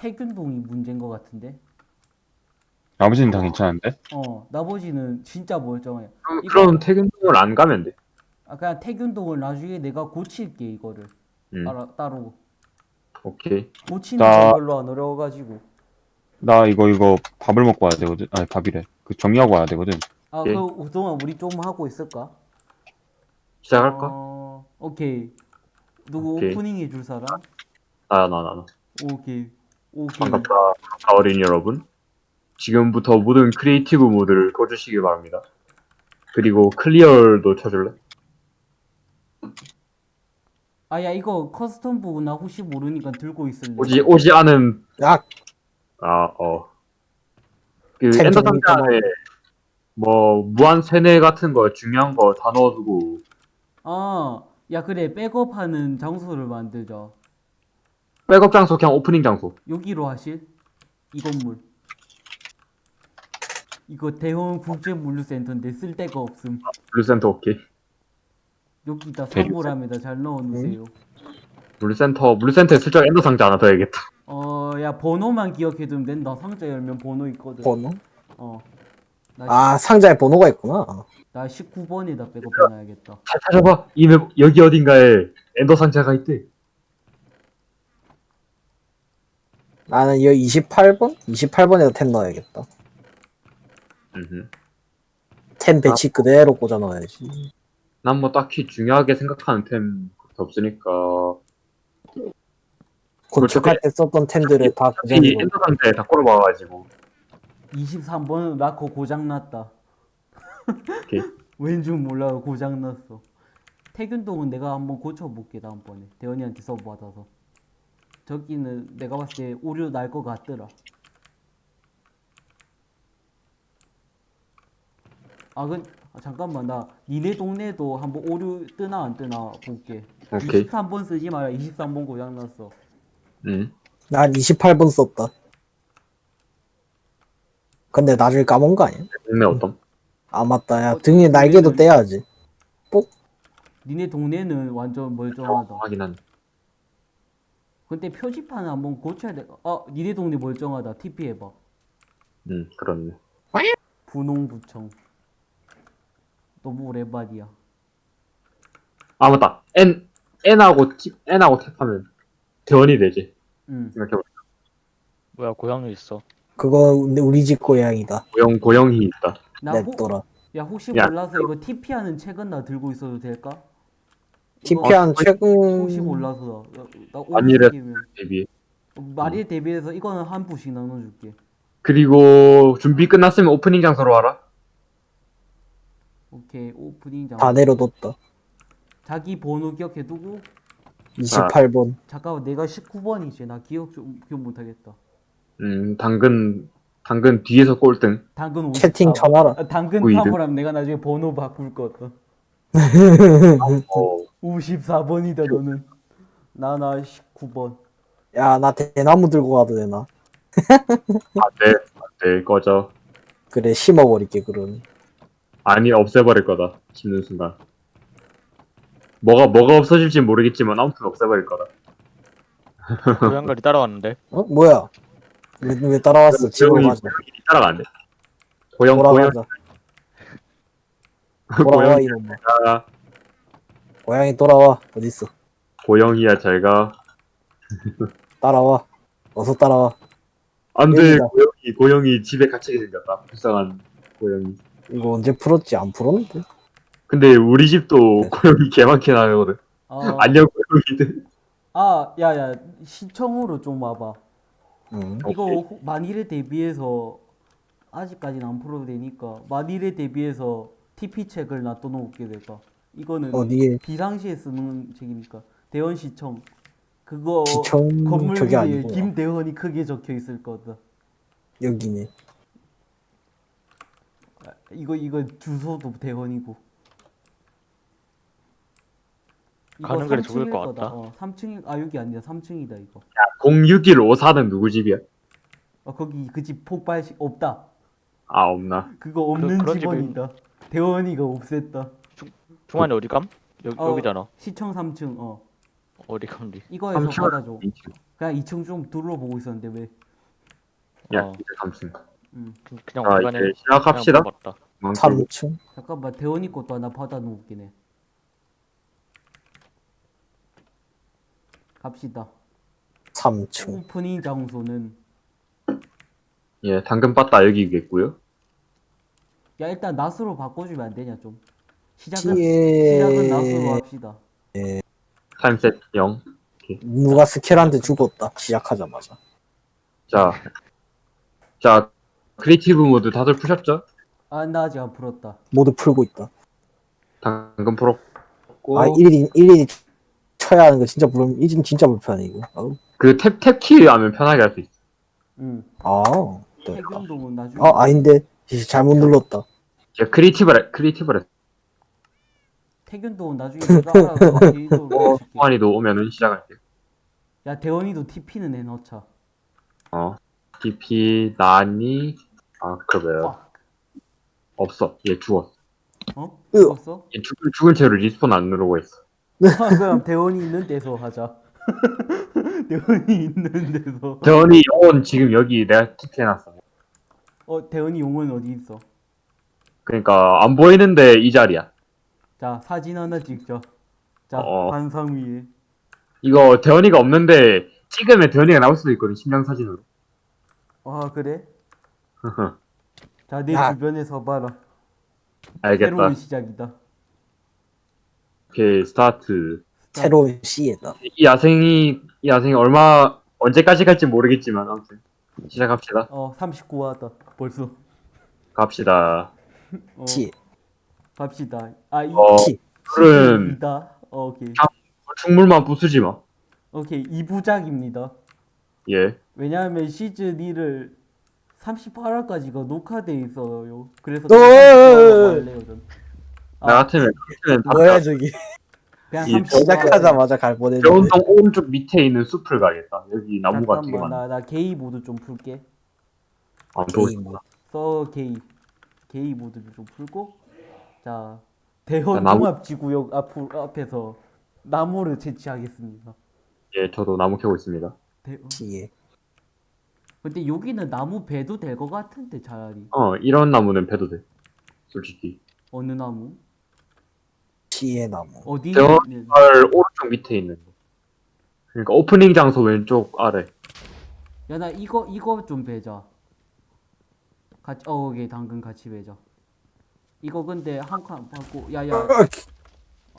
태균동이 문제인 것 같은데. 나머지는 다 괜찮은데? 어, 나머지는 진짜 멀쩡해. 그럼, 이거- 그럼 퇴근동을 안 가면 돼. 아, 그냥 태균동을 나중에 내가 고칠게 이거를. 음. 따라, 따로. 오케이. 고치는 나- 거 별로 안 어려워가지고. 나 이거 이거 밥을 먹고 와야 되거든. 아니 밥이래. 그 정리하고 와야 되거든. 아, 오케이. 그 그동안 우리 좀 하고 있을까? 시작할까? 어, 오케이. 누구 오케이. 오프닝 해줄 사람? 나야 나 나. 나. 오케이. 오케이. 반갑다. 어린이 여러분. 지금부터 모든 creative 모드를 꺼주시기 바랍니다. 그리고 clear도 쳐줄래? 아, 야, 이거 custom 부분 나 혹시 모르니까 들고 있을래. 오지 오지 않은 야, 아 어. 그템 Ender 좀 상자 안에 뭐 무한 세뇌 같은 거 중요한 거 다 넣어두고 아, 야, 그래. 백업하는 장소를 만들자. 백업 장소 그냥 오프닝 장소. 여기로 하실? 이 건물. 이거 대형 국제물류센터인데 쓸 데가 없음. 물류센터 오케이. 여기다 선물함에다 잘 넣어놓으세요. 물류센터 물류센터에 슬쩍 Ender 상자 하나 둬야겠다. 어, 야, 번호만 기억해두면 된다. 상자 열면 번호 있거든. 번호? 어. 나, 아, 상자에 번호가 있구나. 나 19번에다 백업 해놔야겠다. 잘 찾아봐. 이 맵 여기 어딘가에 Ender 상자가 있대. 나는 여기 28번? 28번에다 템 넣어야겠다. 음흠. 템 배치 그대로 꽂아 넣어야지. 난 뭐 딱히 중요하게 생각하는 템 없으니까 건축할 때 썼던 템들을 다이 그대로. Ender 상자에 다 꼴아박아가지고 23번 라커 고장났다. 왠줄 몰라 고장났어. 태균동은 내가 한번 고쳐볼게 다음번에 대현이한테 서버 받아서. 저기는 내가 봤을 때 오류 날 것 같더라. 아, 그, 아, 잠깐만 나 니네 동네도 한번 오류 뜨나 안 뜨나 볼게. 오케이. 23번 쓰지 마라. 23번 고장났어. 음. 난 28번 썼다. 근데 나중에 까먹은 거 아니야? 동네 어떤? 아, 맞다. 야, 어, 등에 날개도 동네는- 떼야지. 니네 동네는 완전 멀쩡하다. 하긴 한. 근데 표지판을 한번 고쳐야 돼. 아, 니네 동네 멀쩡하다. TP 해봐. 음 그렇네. 분홍부청. 너무 오랜만이야. 아 맞다. N N하고 T N하고 탭하면 대원이 되지. 응. 생각해봐. 뭐야 고양이 있어 그거 근데 우리 집 고양이다. 고영 고영이 있다. 나 혹, 냅둬라. 야 혹시 야. 몰라서 이거 TP 하는 책은 나 들고 있어도 될까? 이거 TP한 최근 혹시 몰라서 나, 나 아니래. 오죽이면 대비. 말에 대비해서 이거는 한 부씩 나눠줄게. 그리고 준비 끝났으면 오프닝 장소로 와라. 오케이 오프닝 장. 다 내려뒀다. 자기 번호 기억해두고 28번. 잠깐만 내가 19번이지 나 기억 좀 기억 못하겠다. 음 당근 당근 뒤에서 꼴등. 당근 54. 채팅 쳐놔라. 아, 당근 구이등. 탐으라면 내가 나중에 번호 바꿀 거다. 어 54번이다 너는. 나나 19번. 야, 나 대나무 들고 가도 되나? 안돼 안돼 꺼져. 그래, 심어버릴게, 그럼. 아니 없애버릴 거다. 심는 순간. 뭐가 뭐가 없어질지 모르겠지만 아무튼 없애버릴 거다. 고양이를 따라왔는데 어? 뭐야? 왜, 왜 따라왔어? 가자. 고영이 따라가는데. 고영 고영 돌아가자. 돌아와, 이놈아. 아, 고양이 돌아와. 어딨어? 고영이야 잘가. 따라와. 어서 따라와. 안돼 여기다. 고영이 고영이 집에 갇히게 생겼다. 불쌍한 고영이. 이거 언제 풀었지? 안 풀었는데? 근데 우리 집도 고영이 개 많게 나거든. 아, 안녕 고영이들. 아, 야야 시청으로 좀 와봐. 응. 이거 오케이. 호- 만일에 대비해서 아직까지는 안 풀어도 되니까 만일에 대비해서 TP 책을 놔둬놓을게 내가. 이거는 어디에? 비상시에 쓰는 책이니까 대원 시청 그거 시청 건물 저기 위에 아니고 김대원이 크게 적혀 있을 거다. 여기네. 아, 이거 이거 주소도 대원이고. 가는 길에 3층일 죽을 것 거다. 같다. 어, 3층 아 여기 아니다. 3층이다 이거. 06154는 누구 집이야? 어, 거기 그 집 폭발시 없다. 아 없나? 그거 없는 그런 집이- 집원이다. 대원이가 없앴다. 중환이 어디 감? 여기 어. 여기잖아 시청 3층 어 어디 감지 이거에서 삼층을 받아줘. 그냥 2층 좀 둘러보고 있었는데 왜? 야 어. 이제 삼층. 음. 그냥 자 오간에 이제 시작합시다. 맞다. 망치고. 3층? 잠깐만 대원이 것도 하나 받아놓을게 네 갑시다. 3층. 오프닝 장소는 예 당근 빠따 여기겠고요. 야 일단 낮으로 바꿔주면 안 되냐 좀. 시작은 지에 시작은 낮으로 합시다. time set 0. 누가 스켈한테 죽었다. 시작하자마자. 자, 자 creative 모드 다들 푸셨죠? 아 나 아직 안 풀었다. 모두 풀고 있다. 당근 풀었고 아, 1인, 1인이 쳐야 하는 거 진짜 불, 이진 진짜 불편해, 이거. 아우. 그탭 탭키 하면 편하게 할 수 있어. 응. 아, 네. 아, 아닌데. 씨, 잘못 눌렀다. 야 creative를 creative를 태균동은 나중에 데이터로 해줄게. 동환이도 오면은 시작할게. 야 대원이도 TP는 해놓자. 어, TP 나니 아 그러면 빡. 없어. 얘 죽었어. 어? 으. 죽었어? 얘 죽은 죽은 채로 respawn 안 누르고 있어. 아, 그럼 대원이 있는 데서 하자. 대원이 있는 데서. 대원이 영혼 지금 여기 내가 TP 해놨어. 어 대원이 용은 어디 있어? 그러니까 안 보이는데 이 자리야. 자 사진 하나 찍자. 자 어. 반상 위에. 이거 대원이가 없는데 찍으면 대원이가 나올 수도 있거든 심장 사진으로. 아 그래? 자내 야. 주변에서 봐라. 알겠다. 새로운 시작이다. 오케이 스타트. 새로운 시에다. 이 야생이 이 야생이 얼마 언제까지 갈지 모르겠지만 아무튼 시작합시다. 어 39화다 벌써. 갑시다. 어, 시, 갑시다. 아 이 어 시. 풀은 이다. 어, 오케이. 충물만 부수지 마. 오케이 2부작입니다. 예. 왜냐하면 시즌 2를 38화까지가 녹화돼 있어요. 그래서 어, 어, 어, 어. 할래요 전. 나 아, 같으면 같으면 뭐야, 저기. 그냥 이 30화. 시작하자마자 갈 뻔했는데. 대원동 오른쪽 밑에 있는 숲을 가겠다. 여기 나무가 되게 많아. 나, 나 게이 모드 좀 풀게. 아, 또 게임 뭐. 서 게이 게이 모드를 좀 풀고 자 대헌 야, 나무- 종합지구역 앞으로 앞에서 나무를 채취하겠습니다. 예, 저도 나무 캐고 있습니다. 대... 시에. 근데 여기는 나무 배도 될 것 같은데 차라리 어, 이런 나무는 패도 돼. 솔직히. 어느 나무 시에 나무. 어디 대원- 오른쪽 밑에 있는 거. 그러니까 오프닝 장소 왼쪽 아래. 야 나 이거 이거 좀 배자. 같이 어 오케이 당근 같이 배자. 이거 근데 한 칸 받고 야야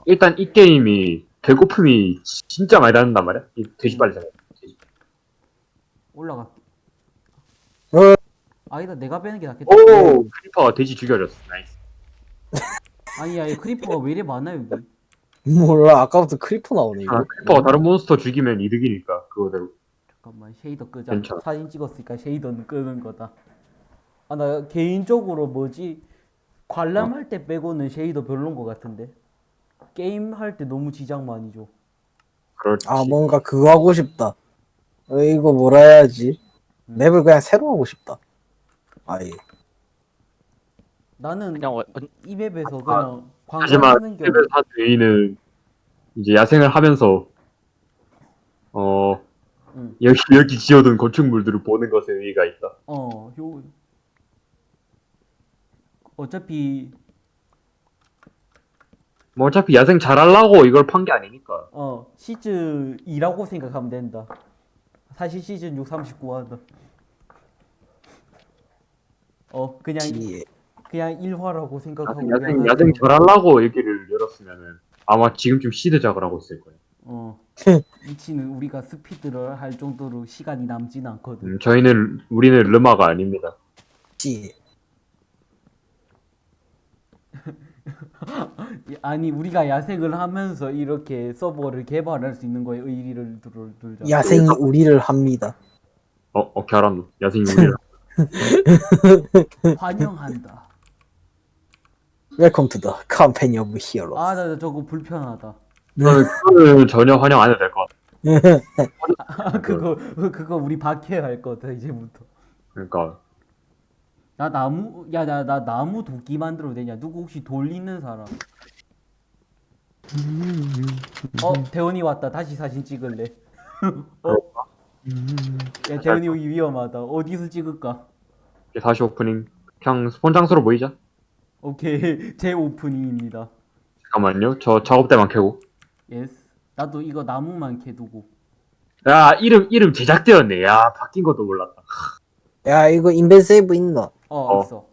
일단 이 게임이 배고픔이 진짜 많이 닿는단 말이야. 이 돼지 빨리 잡아. 돼지. 올라갈게. 어. 아니다 내가 빼는 게 낫겠다. 오, Creeper가 돼지 죽여줬어. nice. 아니 야 이 Creeper가 왜 이래 많아 여기. 몰라, 아까부터 Creeper 나오네, 아, 이거. Creeper가 다른 몬스터 죽이면 이득이니까 그거대로. 잠깐만 shader 끄자. 괜찮아. 사진 찍었으니까 shader는 끄는 거다. 아 나 개인적으로 뭐지 관람할 때 빼고는 shader 별론 거 같은데. 게임 할 때 너무 지장 많이 줘. 그렇지. 아, 뭔가 그거 하고 싶다. 어, 이거 뭐라 해야지. 맵을 그냥 새로 하고 싶다. 아예. 나는 그냥 어, 어, 이 맵에서 그냥 하지만 관광하는 게한 외인은 이제 야생을 하면서 어 응. 여기 여기 지어둔 건축물들을 보는 것에 의의가 있다. 어, 요 어차피 뭐 어차피 야생 잘하려고 이걸 판 게 아니니까. 어 시즌 2라고 생각하면 된다. 사실 시즌 6 39화다. 어 그냥 시에. 그냥 1화라고 생각하고 야생 야생, 야생 잘하려고 여기를 열었으면은 아마 지금쯤 시드작을 하고 있을 거예요. 어 미치는 우리가 스피드를 할 정도로 시간이 남진 않거든. 음, 저희는 우리는 르마가 아닙니다. 시에. 아니 우리가 야생을 하면서 이렇게 서버를 개발할 수 있는 거에 의의를 둘- 둘자. 야생이 우리를 합니다. 어 오케이 알았노. 야생이 우리를 환영한다. Welcome to the Company of Hero. 아나 저거 불편하다. 그거는 전혀 환영 안 해도 될 것 같아. 아, 그거 그거 우리 박해야 할 거다 이제부터. 그러니까 나 나무 야 나 나 나무 도끼 만들어도 되냐? 누구 혹시 돌 있는 사람? 어 대원이 왔다. 다시 사진 찍을래? 어 야 대현이 여기 위험하다. 어디서 찍을까? 이제 다시 오프닝. 그냥 스폰 장소로 모이자. 오케이 제 오프닝입니다. 잠깐만요. 저 작업대만 켜고. Yes. 나도 이거 나무만 캐두고. 야 이름 이름 제작되었네. 야 바뀐 것도 몰랐다. 야 이거 inven save 있나? 어, 어. 있어.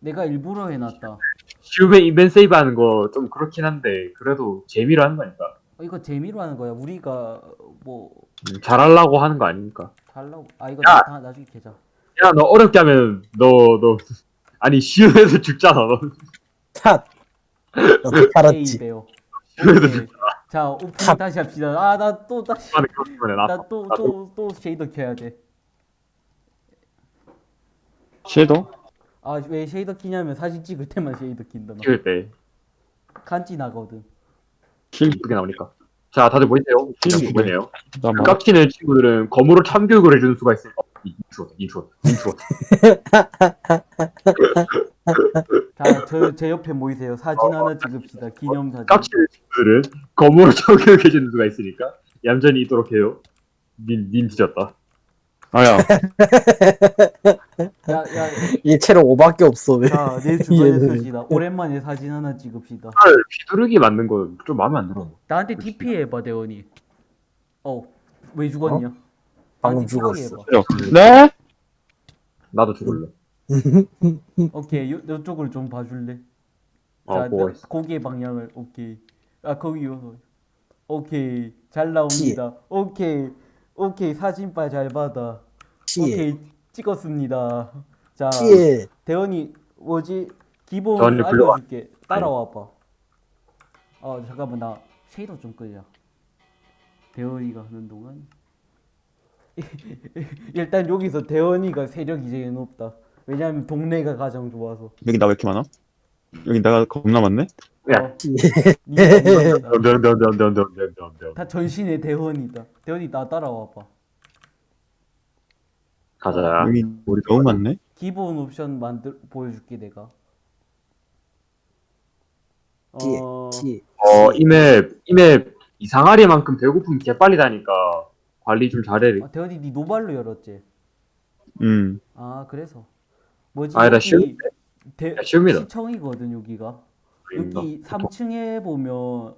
내가 일부러 해놨다. 지금에 inven save 하는 거 좀 그렇긴 한데 그래도 재미로 하는 거니까. 어, 이거 재미로 하는 거야. 우리가 뭐 음, 잘하려고 하는 거 아닙니까? 달라고. 아 이거 야! 나, 나중에 캐자. 야너 어렵게 하면 너 너 아니 쉬움에서 죽잖아 너. 탓. 너도 게임 팔았지. 오케이. 자 오프닝 다시 합시다. 아 나 또 다시 죽잖아 그것 때문에 나. 나또 또 또 shader 켜야 돼. shadow? 아왜 shader 키냐면 사진 찍을 때만 shader 킨다. 나. 찍을 때 간지 나거든. 킬 이쁘게 나오니까. 자 다들 보이세요? 네. 보이네요. 잠깐만 깍지는 친구들은 검으로 참교육을 해주는 수가 있어요. 어, intro intro intro. 자저 제 옆에 모이세요. 사진 하나 찍읍시다. 기념 사진. 깍지는 친구들은 검으로 참교육 해주는 수가 있으니까 얌전히 있도록 해요. 닌, 닌 뒤졌다. 아야 야 야 얘 체력 5밖에 없어 왜? 자내 주변에 얘는. 서시다. 오랜만에 사진 하나 찍읍시다. 헐 비두르기 맞는 거 좀 마음에 안 들어. 나한테 TP 해봐 대원이. 어 왜 죽었냐? 방금 나한테 죽었어. 해봐. 네? 나도 죽을래. 오케이 요, 요쪽을 좀 봐줄래? 어자 보고 나-. 고개 방향을 오케이. 아 거기요. 오케이 잘 나옵니다. 오케이 오케이 사진빨 잘 받아. 피해. 오케이 찍었습니다. 자 피해. 대원이 뭐지 기본. 알려줄게. 따라와봐. 어 잠깐만 나 쉐이더 좀 끌자. 대원이가 하는 동안 일단 여기서 대원이가 세력이 제일 높다. 왜냐면 동네가 가장 좋아서. 여기 나 왜 이렇게 많아? 여기 내가 겁나 많네? 야. 다 전신의 대원이다. 대원이 나 따라와봐. 가자. 여기 우리 너무 많네. 기본 옵션 만들 보여줄게 내가. 어, 어 이 map 이 map 이상하리만큼 배고픔 개 빨리 다니까 관리 좀 잘해. 아, 대원이 네 노발로 열었지. 음. 아 그래서 뭐지? 아니다 쉬운데. 대... 야, 쉬웁니다. 시청이거든 여기가. 여기 3층에 보면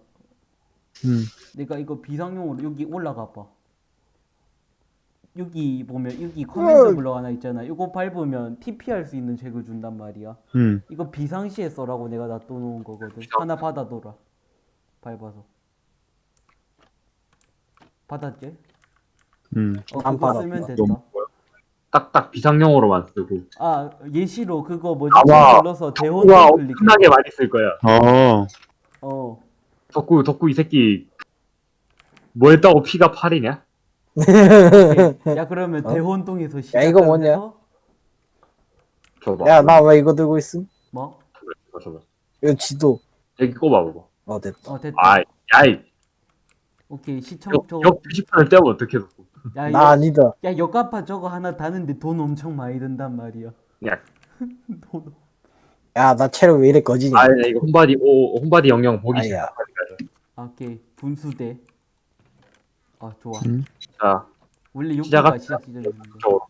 음. 내가 이거 비상용으로 여기 올라가 봐. 여기 보면 여기 command block 하나 있잖아. 이거 밟으면 TP 할 수 있는 책을 준단 말이야. 음. 이거 비상시에 써라고 내가 놔둬놓은 거거든. 하나 받아둬라. 밟아서. 받았지? 음. 어, 안. 쓰면 된다. 딱딱 비상용으로만 쓰고. 아, 예시로 그거 뭐지? 아마 눌러서 클릭. 엄청나게 많이 쓸 거야. 어 어. 덕구 덕구 이 새끼 뭐 했다고 피가 8이냐? 오케이. 야, 그러면 어? 대혼동에서 시작. 야, 이거 뭐냐? 야 나 왜 이거 들고 있음? 뭐? 줘봐, 줘봐. 이거 지도. 여기 꼽아 봐봐. 어 됐다. 어, 됐다. 아이, 야이. 오케이. 시청 역, 저거. 역 표지판을 떼면 어떻게 덕구? 야, 나 역, 아니다. 야, 역가파 저거 하나 다는데 돈 엄청 많이 든단 말이야. 야, 돈. 야나 체력 왜 이래 거지니? 아, 이거 홈바디, 오, 홈바디 영영 보기 가자. 아, 오케이. 분수대. 아, 좋아. 음. 자, 원래 시작합시다. 시작. 저쪽으로.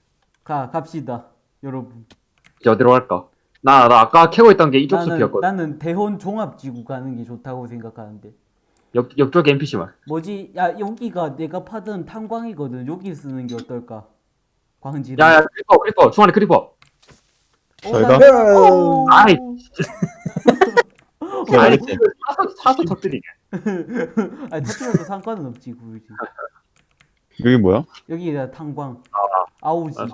가, 갑시다. 여러분. 이제 어디로 갈까? 나, 나 아까 캐고 있던 게 이쪽 나는, 숲이었거든. 나는 대혼 종합지구 가는 게 좋다고 생각하는데. 옆, 옆쪽 NPC만. 뭐지? 야, 여기가 내가 파던 탄광이거든. 여기 쓰는 게 어떨까? 광질. 야, 야, creeper, creeper. 중간에 creeper. 잘 나- 가. 어. 아이. 어, 그래, 알겠지? 사서, 사서 터뜨리게. 아니 터뜨려도 상관은 없지 굳이. 여기 뭐야? 여기가 탄광. 아우지. 아,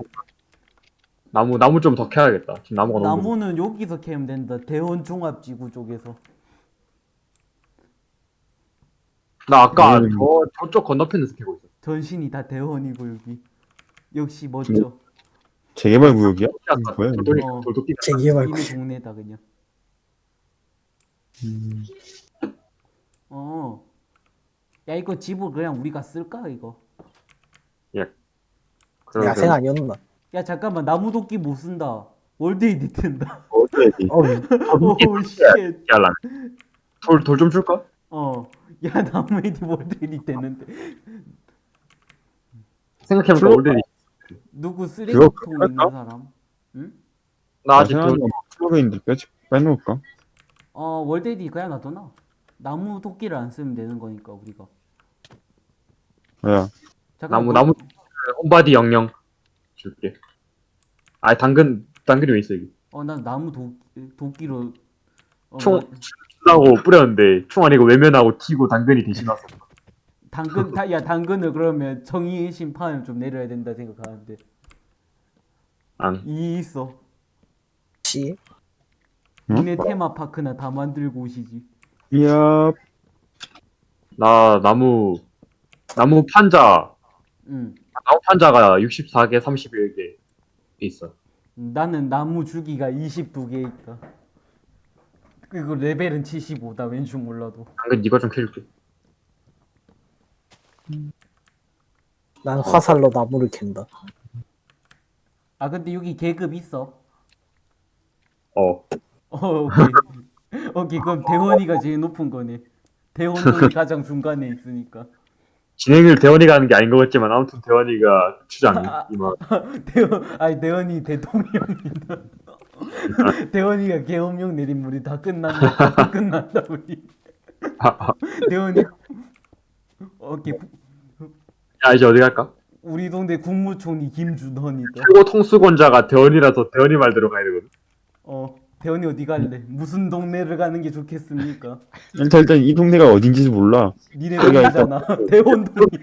나무, 나무 좀 더 캐야겠다. 지금 나무가 너무. 나무는 여기서 캐면 된다. 대원 종합지구 쪽에서. 나 아까 음. 저, 저쪽 건너편에서 캐고 있어. 전신이 다 대원이고 여기. 역시 멋져. 재개발 구역이야? 뭐야, 이거? 돌돌이, 어. 재개발. 이미 동네다 그냥. 음. 어. 야 이거 집을 그냥 우리가 쓸까 이거? 야생 아니었나? 야 잠깐만 나무 도끼 못 쓴다. 월드 에디트인다. 어디야지? 어오 쉣. 야란. 돌, 돌 좀 줄까? 어. 야 나무 에디 월드 에디트 했는데. 생각해보니까 올드리. 누구 쓰레기통 있는 할까? 사람? 응? 나 아직도 플러그인들 빼, 빼놓을까? 어 월데디 그냥 놔둬놔. 나무 도끼를 안 쓰면 되는 거니까 우리가. 야, 잠깐 나무 나무 홈바디 영영 줄게. 아 당근 당근이 왜 있어 여기? 어난 나무 도 도끼로 어, 총 뭐, 하고 뿌렸는데 총 아니고 외면하고 튀고 당근이 대신 왔어. 당근 다, 야 당근을 그러면 정의의 심판을 좀 내려야 된다 생각하는데 안. 이 있어. 씨. 응? 니네 테마 파크나 다 만들고 오시지. 이야, 나 나무 나무 판자 응. 나무 판자가 64개 31개 있어. 나는 나무 주기가 22개 있다. 그리고 레벨은 75다 왠지 몰라도. 당근 이거 좀 캐줄게. 난 화살로 나무를 캔다. 아 근데 여기 계급 있어. 어. 어 오케이. 오케이 그럼 대원이가 제일 높은 거네. 대원동이 가장 중간에 있으니까. 진행을 대원이가 하는 게 아닌 것 같지만 아무튼 대원이가 추장 이만. 대원 아니 대원이 대통령이다. 대원이가 계엄령 내린 우리 다 끝난다. 다 끝난다 우리. 대원이 오케이 야 이제 어디 갈까? 우리 동네 국무총리 김준헌이다. 최고 통수권자가 대원이라서 대원이 말대로 가야 되거든. 어 대원이 어디 갈래? 무슨 동네를 가는 게 좋겠습니까? 일단, 일단 이 동네가 어딘지 몰라. 니네 동네잖아. 대원동이야.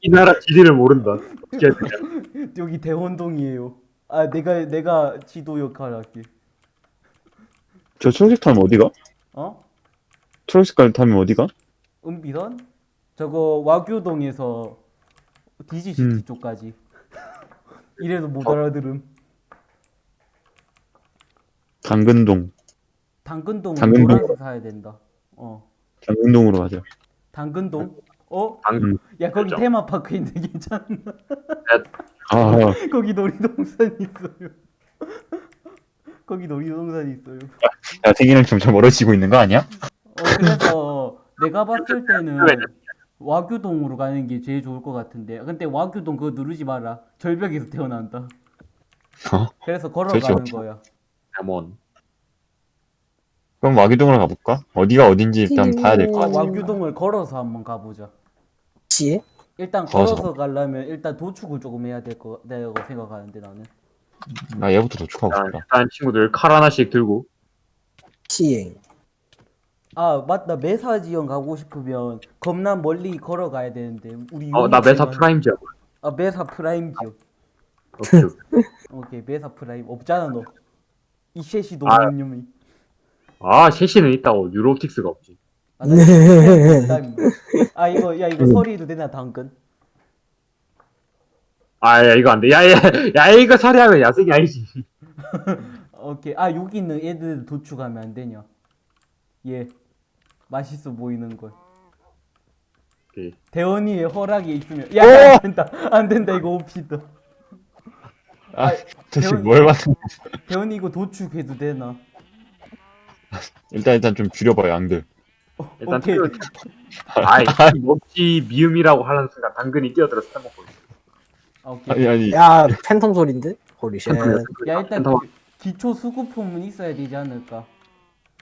이 나라 지리를 모른다. 여기 대원동이에요. 아 내가 내가 지도 역할 할게. 저 초록색 타면 어디가? 어? 초록색깔 타면 어디가? 은비선? 저거 와규동에서 디지시티 음. 쪽까지. 이래도 못 알아들음. 당근동. 당근동. 노란색 사야 된다. 어. 당근동으로 가자. 당근동? 어? 당근. 야 거기 그렇죠. 테마파크 있는데 괜찮나? 아, 거기 놀이동산 있어요. 거기 놀이동산 있어요. 야, 생이랑 점점 멀어지고 있는 거 아니야? 어 그래서 내가 봤을 때는 와규동으로 가는 게 제일 좋을 것 같은데 근데 와규동 그거 누르지 마라 절벽에서 태어난다 어? 그래서 걸어가는 거야 대원. 그럼 와기동으로 가볼까? 어디가 어딘지 일단 봐야 될것 아, 같아. 와규동을 걸어서 한번 가보자 씨. 일단 걸어서 걸어서 가려면 일단 도축을 조금 해야 될 거 내가 생각하는데 나는 나 얘부터 도축하고 자, 싶다. 일단 친구들 칼 하나씩 들고 시행. 아 맞다 메사 지형 가고 싶으면 겁나 멀리 걸어가야 되는데 우리 어나 메사 프라임 지역. 아 메사 프라임 지역 오케이. 오케이. 메사 프라임 없잖아 너 이 셋이 아. 너무 념이 아 셋이는 있다고 유로옵틱스가 없지. 아, 나 농담이야. 아 이거 야 이거 소리도 되나 당근? 아야 이거 안 돼. 야야 야 이거 처리하면 야생이 아니지. 오케이 아 여기 있는 애들 도축하면 안 되냐? 예 맛있어 보이는 걸. 오케이. 대원이의 허락이 있으면 야 안 된다 안 된다 이거 옵시다. 아, 대원- 뭘 봤는 대원이 이거 도축해도 되나? 일단, 일단 좀 줄여봐, 양들. 어, 일단 오케이 그- 아이 먹지 미음이라고 하는 순간 당근이 뛰어들어서 해먹고 있어. 아, 오케이. 아니, 아니. 야 팬텀 소린데? Holy shit. 야 일단 그 기초 수급품은 있어야 되지 않을까?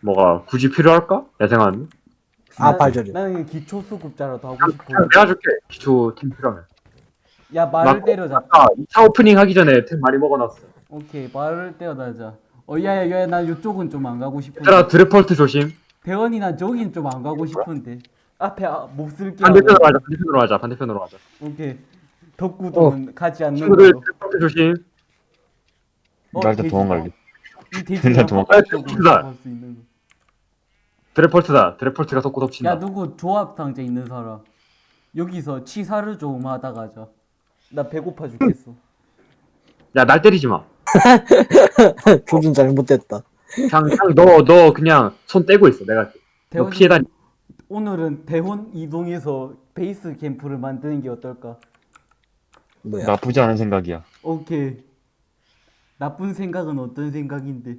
뭐가 굳이 필요할까? 야생한. 아 난- 발저리. 나는 기초 수급자라도 하고 싶어. 내가 줄게. 기초 템 필요하면. 야 말을 나- 때려잡자. 아 2차 오프닝 하기 전에 템 많이 먹어놨어. 오케이 말을 때려잡자. 어 야야야 나 이쪽은 좀 안 가고 싶은데. 얘들아 드래펄트 조심. 대원이 난 저긴 좀 안 가고 싶은데 앞에 아, 못 쓸게 반대편으로 가자. 반대편으로 가자. 반대편으로 가자. 오케이 덕구동은 가지 않는 친구들 걸로 조심. 어, 나 일단. 도망갈래. 일단 도망- 바깥쪽으로 돼지다. 갈수 있는 거. 드래펄트다. 드래펄트가 솟고 덮친다. 야 누구 조합 상자 있는 사람 여기서 치사를 좀 하다 가자 나 배고파 죽겠어 야 날 때리지 마. 조준 잘못됐다. 그냥 그냥 너너 그냥 손 떼고 있어. 내가 너 대원이 피해 다니. 오늘은 대원 이동해서 베이스 캠프를 만드는 게 어떨까 뭐야? 나쁘지 않은 생각이야. 오케이 나쁜 생각은 어떤 생각인데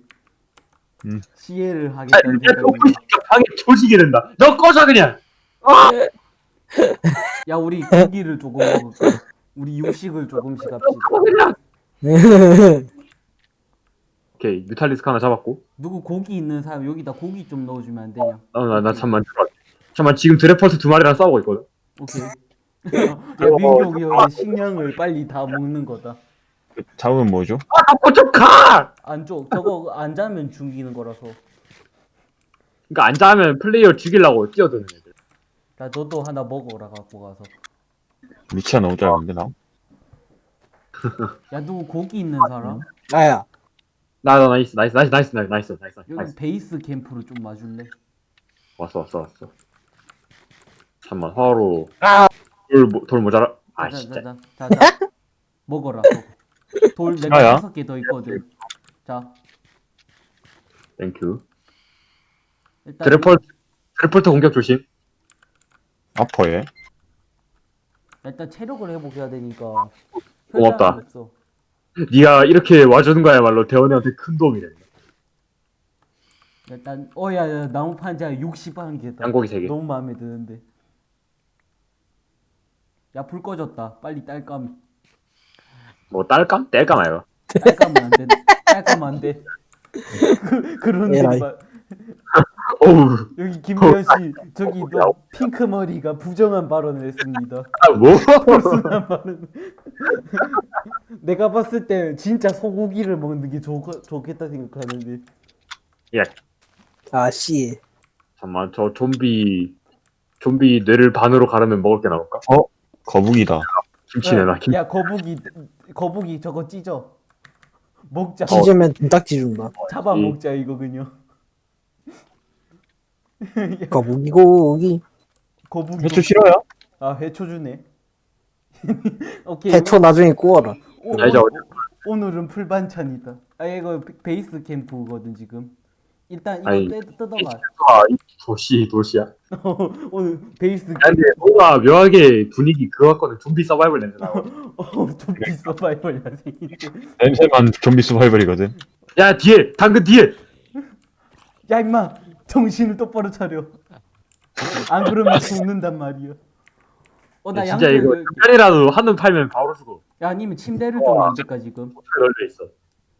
음. 시해를 아, 하겠다는 야, 너 생각인데 방에 조지게 된다. 너 꺼져 그냥. 야 우리 고기를 조금 먹을까 우리 육식을 조금씩 합시다. 오케이 뮤탈리스크 하나 잡았고 누구 고기 있는 사람 여기다 고기 좀 넣어주면 안 되냐? 어나 나 잠만 잠만 지금 드래퍼트 두 마리랑 싸우고 있거든 오케이. 형의 식량을 빨리 다 먹는 거다. 잡으면 뭐죠? 아 좀가 안쪽 저거 안 자면 죽이는 거라서. 그러니까 안 자면 플레이어 죽이려고 뛰어드는 애들 야 너도 하나 먹어라 갖고 가서. 위치가 너무 짧은데 나? 야 누구 고기 있는 사람? 아야 나 나 nice nice nice nice nice nice nice 여기 nice 베이스 캠프로 좀 와줄래? 왔어 왔어 왔어 잠만 화로 아! 돌, 모- 돌 모자라 아 자, 진짜 자, 자, 자, 자. 먹어라. 또. 돌 내가 싫어요? 다섯 개 더 있거든. 자 thank you 일단 드래퍼 드래퍼트 공격 조심 아퍼 얘. 일단 체력을 회복해야 되니까. 고맙다. 혈당이 없어. 네가 이렇게 와주는 거야말로 대원이한테 큰 도움이 된다 일단 어야야 나무 판자 60한 개다. 양고기 세 개. 너무 마음에 드는데. 야 불 꺼졌다. 빨리 딸감. 뭐 딸감? 뗄감 아이가 딸감은 안 돼. 딸감 안 돼. 그, 에라이. 막 어우 여기 김미연 씨 저기 너 핑크 머리가 부정한 발언을 했습니다. 아, 뭐? 벌순한 발언. 내가 봤을 때 진짜 소고기를 먹는 게 좋, 좋겠다 생각하는데. 아씨 잠만 저 좀비 좀비 뇌를 반으로 가르면 먹을 게 나올까? 거북이다. 김치 내놔 김 야 거북이 거북이 저거 찢어. 먹자. 찢으면 등딱지 준다 잡아 이- 먹자 이거 그냥. 거북이 고기 거북이. 해초 싫어요? 아 해초 주네. 오케이. 해초 나중에 구워라 오, 이제 오, 오늘은 풀반찬이다. 아 이거 베- 베이스 캠프거든 지금. 일단 이거 아이, 뜯, 뜯어봐. 아이 도시 도시야 오늘 베이스 야, 근데 뭔가 묘하게 분위기 그거 같거든 좀비 서바이벌 냄새 나고 어, 좀비 서바이벌 야생인데. 냄새만 좀비 서바이벌이거든. 야 뒤에 당근 뒤에 야 임마 정신을 똑바로 차려. 안 그러면 죽는단 말이야. 어나 야, 진짜 이거 양털 인간이라도 한눈 팔면 바로 죽어 야 아니면 침대를 좀 만들까 지금? 널려 있어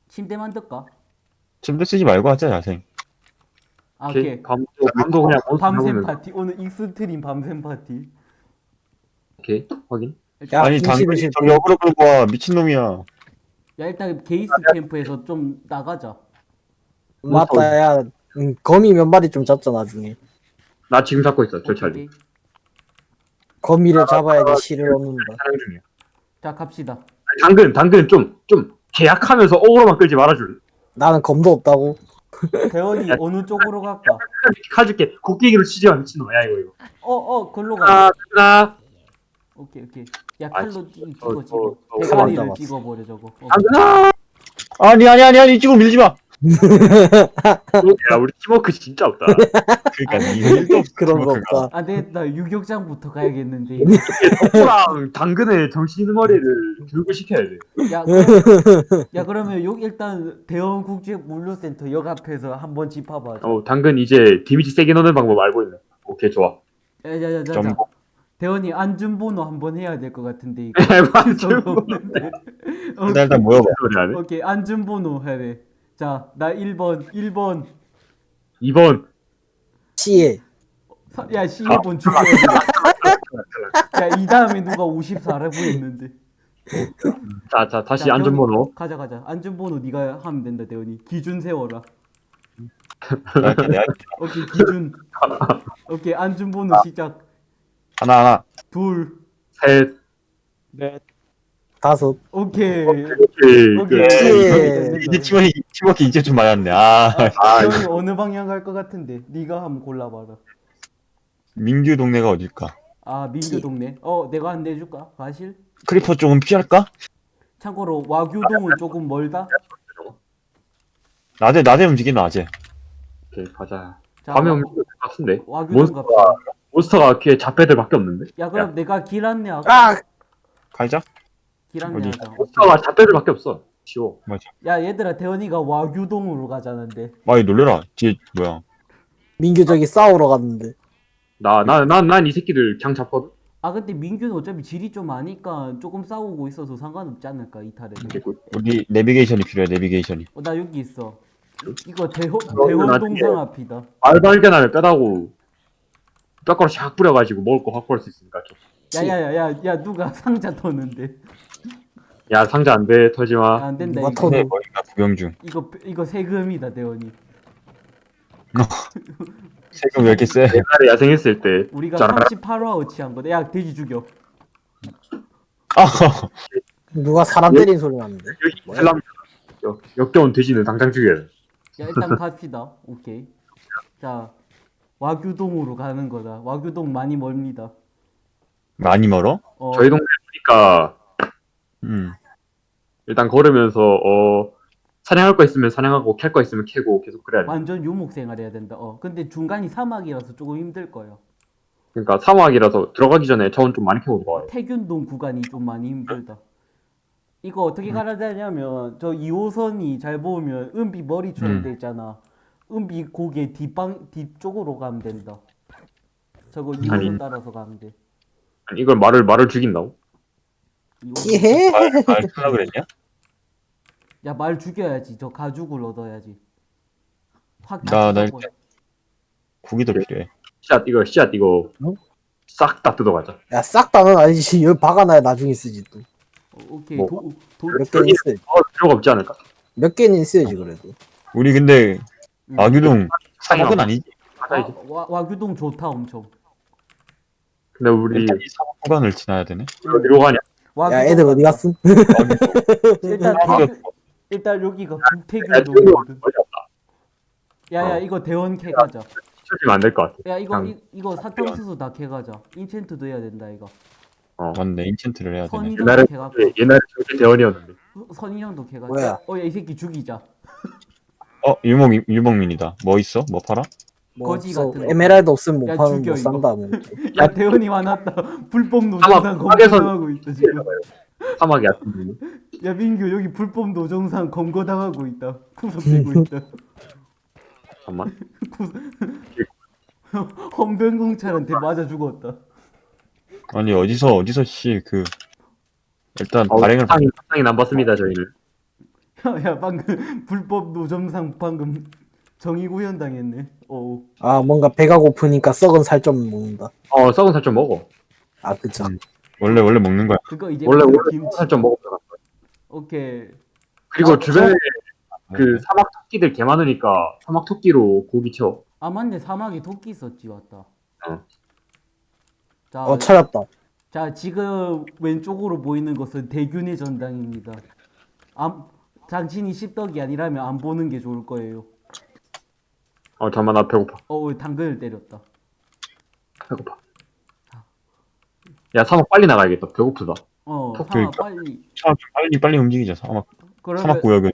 침대 만들까? 침대 쓰지 말고 하자 야생. 아 오케이. 밤, 밤도 그냥 밤샘 파티 오늘 extreme 밤샘 파티. 오케이 확인 야 아니 실 저기 어그로 끌고 와 미친놈이야. 야 일단 베이스 캠프에서 좀 나가자. 맞다 야 음, 거미 몇 마리 좀 잡자 나중에 나 지금 잡고 있어 저 찰리 오케이. 거미를 잡아야지 실을 얻는다 사냥 중이야 자 갑시다. 당근 당근 좀좀 계약하면서 어그로만 끌지 말아줄래 나는 검도 없다고 대원이 어느 쪽으로 갈까? 가줄게 곡괭이로 치지 마 미친놈 야 이거 이거 어어 글로 가. 아 오케이 오케이. 야 아, 칼로 찍- 찍어 찍어. 저- 저 대가리를. 찍어버려 저거. 어. 당근아 아니 아니 아니 아니 이쪽으로 밀지 마. 야 우리 팀워크 진짜 없다 그러니까 일도 없어. 그런 거. 없다 아, 네, 나 유격장부터 가야겠는데. 덕구랑 당근의 정신머리를 교육을 시켜야 돼 야, 그럼, 야 그러면 여기 일단 대원 국제 물류센터 역 앞에서 한번 짚어봐. 어, 당근 이제 데미지 세게 넣는 방법 알고 있네. 오케이, 좋아. 야야야야. 점- 대원이 안준번호 한번 해야 될 것 같은데 이거. 없는데. 일단 모여봐. 오케이 안준번호 해야 돼. 자, 나 1번, 1번. 2번. 씨에 사- 야, 12번 죽여야 돼. 야, 이 다음에 누가 54라고 했는데. 자, 자, 다시 자, 안전번호. 가자, 가자. 안준번호 네가 하면 된다, 대원이. 기준 세워라. 오케이, 기준. 오케이, 안준번호 시작. 하나 하나. 둘. 셋. 네. 다섯 오케이. 오케이. 오케이. 그, 예. 이제 팀워크 팀워크 이제 좀 맞았네. 아 아, 대원이 어느 방향 갈 것 같은데? 네가 한번 골라봐라. 민규 동네가 어딜까? 아, 민규 동네. 어, 내가 안 내줄까? 가실? creeper 조금 피할까? 참고로 와규동은 조금 멀다. 낮에 낮에 움직이는 낮에. 오케이, 가자. 자, 밤에 와- 오면 될것 같은데. 와규동 몬스터가, 갑시다. 몬스터가 귀에 잡배들밖에 없는데? 야, 그럼 내가 길 안내하고. 아 갈자? 길 어디? 안내하자. 몬스터가 잡배들밖에 없어. 쉬워. 맞아. 야, 얘들아, 대원이가 와규동으로 가자는데. 아이 놀래라. 뒤에 뭐야? 민규 저기 싸우러 갔는데 나, 나, 난, 난 이 새끼들 그냥 잡거든? 아 근데 민규는 어차피 질이 좀 아니까 조금 싸우고 있어서 상관없지 않을까 이탈에는. 개꿀. 우리 내비게이션이 필요해 내비게이션이 어, 나 여기 있어. 이거 대호 그러면 대호 동상 앞이다. 알 발견하면 뼈다고 뼈가루 샥 뿌려가지고 먹을 거 확보할 수 있으니까 좀. 야야야야 야 누가 상자 터는데? 야 상자 안돼 털지 아, 마. 안 된다 누가 이거. 터는- 네, 머리가 구경 중 이거 이거 세금이다 대원이. 세금 왜 이렇게 세? 옛날에 야생했을 때 우리가 자, 38화 어치 한 거다. 야 돼지 죽여. 아 누가 사람 때린 소리? 여기 이슬람 역, 역겨운 돼지는 당장 죽여야 돼. 야 일단 갑시다. 오케이. 자 와규동으로 가는 거다. 와규동 많이 멀니다. 많이 멀어? 어, 저희 동네 보니까 음 일단 걸으면서 어 사냥할 거 있으면 사냥하고 캘 거 있으면 캐고 계속 그래야 돼. 완전 유목 생활해야 된다. 어 근데 중간이 사막이라서 조금 힘들 거예요. 그러니까 사막이라서 들어가기 전에 자원 좀 많이 캐고 들어가요. 태균동 구간이 좀 많이 힘들다. 이거 어떻게 가야 되냐면 저 2호선이 잘 보면 은비 머리처럼 음. 돼 있잖아. 은비 고개 뒷방 뒤쪽으로 가면 된다. 저거 2호선 아니. 따라서 가면 돼. 아니, 이걸 말을 말을 죽인다고? 2호선. 예? 말 쓰라 그랬냐? 야 말 죽여야지. 저 가죽을 얻어야지. 확 나- 나. 일단- 고기도 필요해 씨앗 이거 씨앗 이거 어? 싹다 뜯어가자. 야, 싹 다는 아니지. 여기 박아놔야 나중에 쓰지 또. 어, 오케이 뭐. 도, 도, 몇 개는 있어야지. 어, 필요가 없지 않을까? 몇 개는 있어야지, 그래도. 우리 근데 음. 와규동 사막은 아니지 가자 이제. 와, 와, 와규동 좋다 엄청. 근데 우리 일단 이 사막 구간을 지나야 되네 어디로 가냐? 와규동 야, 애들 어디. 갔음? 일단 아, 태균, 일단 여기가 어디 갔다? 야야 어. 이거 대원 캐 가자. 치우지면 안될 것 같아. 야 이거 이, 이거 사탕수수 다 캐 가자. enchant도 해야 된다 이거. 맞네 enchant를 해야 되네 옛날에. 옛날에 저렇게 대원이었는데. 선인장도 캐 가자. 뭐야? 어야 이 새끼 죽이자. 어 유목 유목민이다 뭐 있어? 뭐 팔아? 뭐 거지 없어. 같은 거. 에메랄드 없으면 못 야, 파는 죽여, 못 이거. 산다. 뭐. 야 대원이 화났다. 불법 노정상 검거당하고 있다 지금. 사막이 같은 야 민규 여기 불법 노정상 검거당하고 있다. 구속되고 있다. 잠깐만. 헌병공찰한테 맞아 죽었다. 아니 어디서 어디서 씨 그 일단 어, 발행을 상인 안 받습니다 저희는. 야, 야 방금 불법 노점상 방금 정의 구현 당했네. 오. 아, 뭔가 배가 고프니까 썩은 살 좀 먹는다. 어 썩은 살 좀 먹어. 아, 그쵸. 음. 원래 원래 먹는 거야 그거 이제 원래 원래 김치. 썩은 살좀 먹어. 오케이. 그리고 아, 주변에 그 사막 토끼들 개 많으니까 사막 토끼로 고기 채워. 아 맞네 사막에 토끼 있었지 맞다. 어. 자, 어, 찾았다. 자 지금 왼쪽으로 보이는 것은 대균의 전당입니다. 안, 당신이 십덕이 아니라면 안 보는 게 좋을 거예요. 어 잠만 나 배고파. 어 당근을 때렸다. 배고파. 야 사막 빨리 나가야겠다. 배고프다. 어 사막 그러니까. 빨리. 사막 좀 빨리 빨리 움직이자 사막 그러면 사막 구역은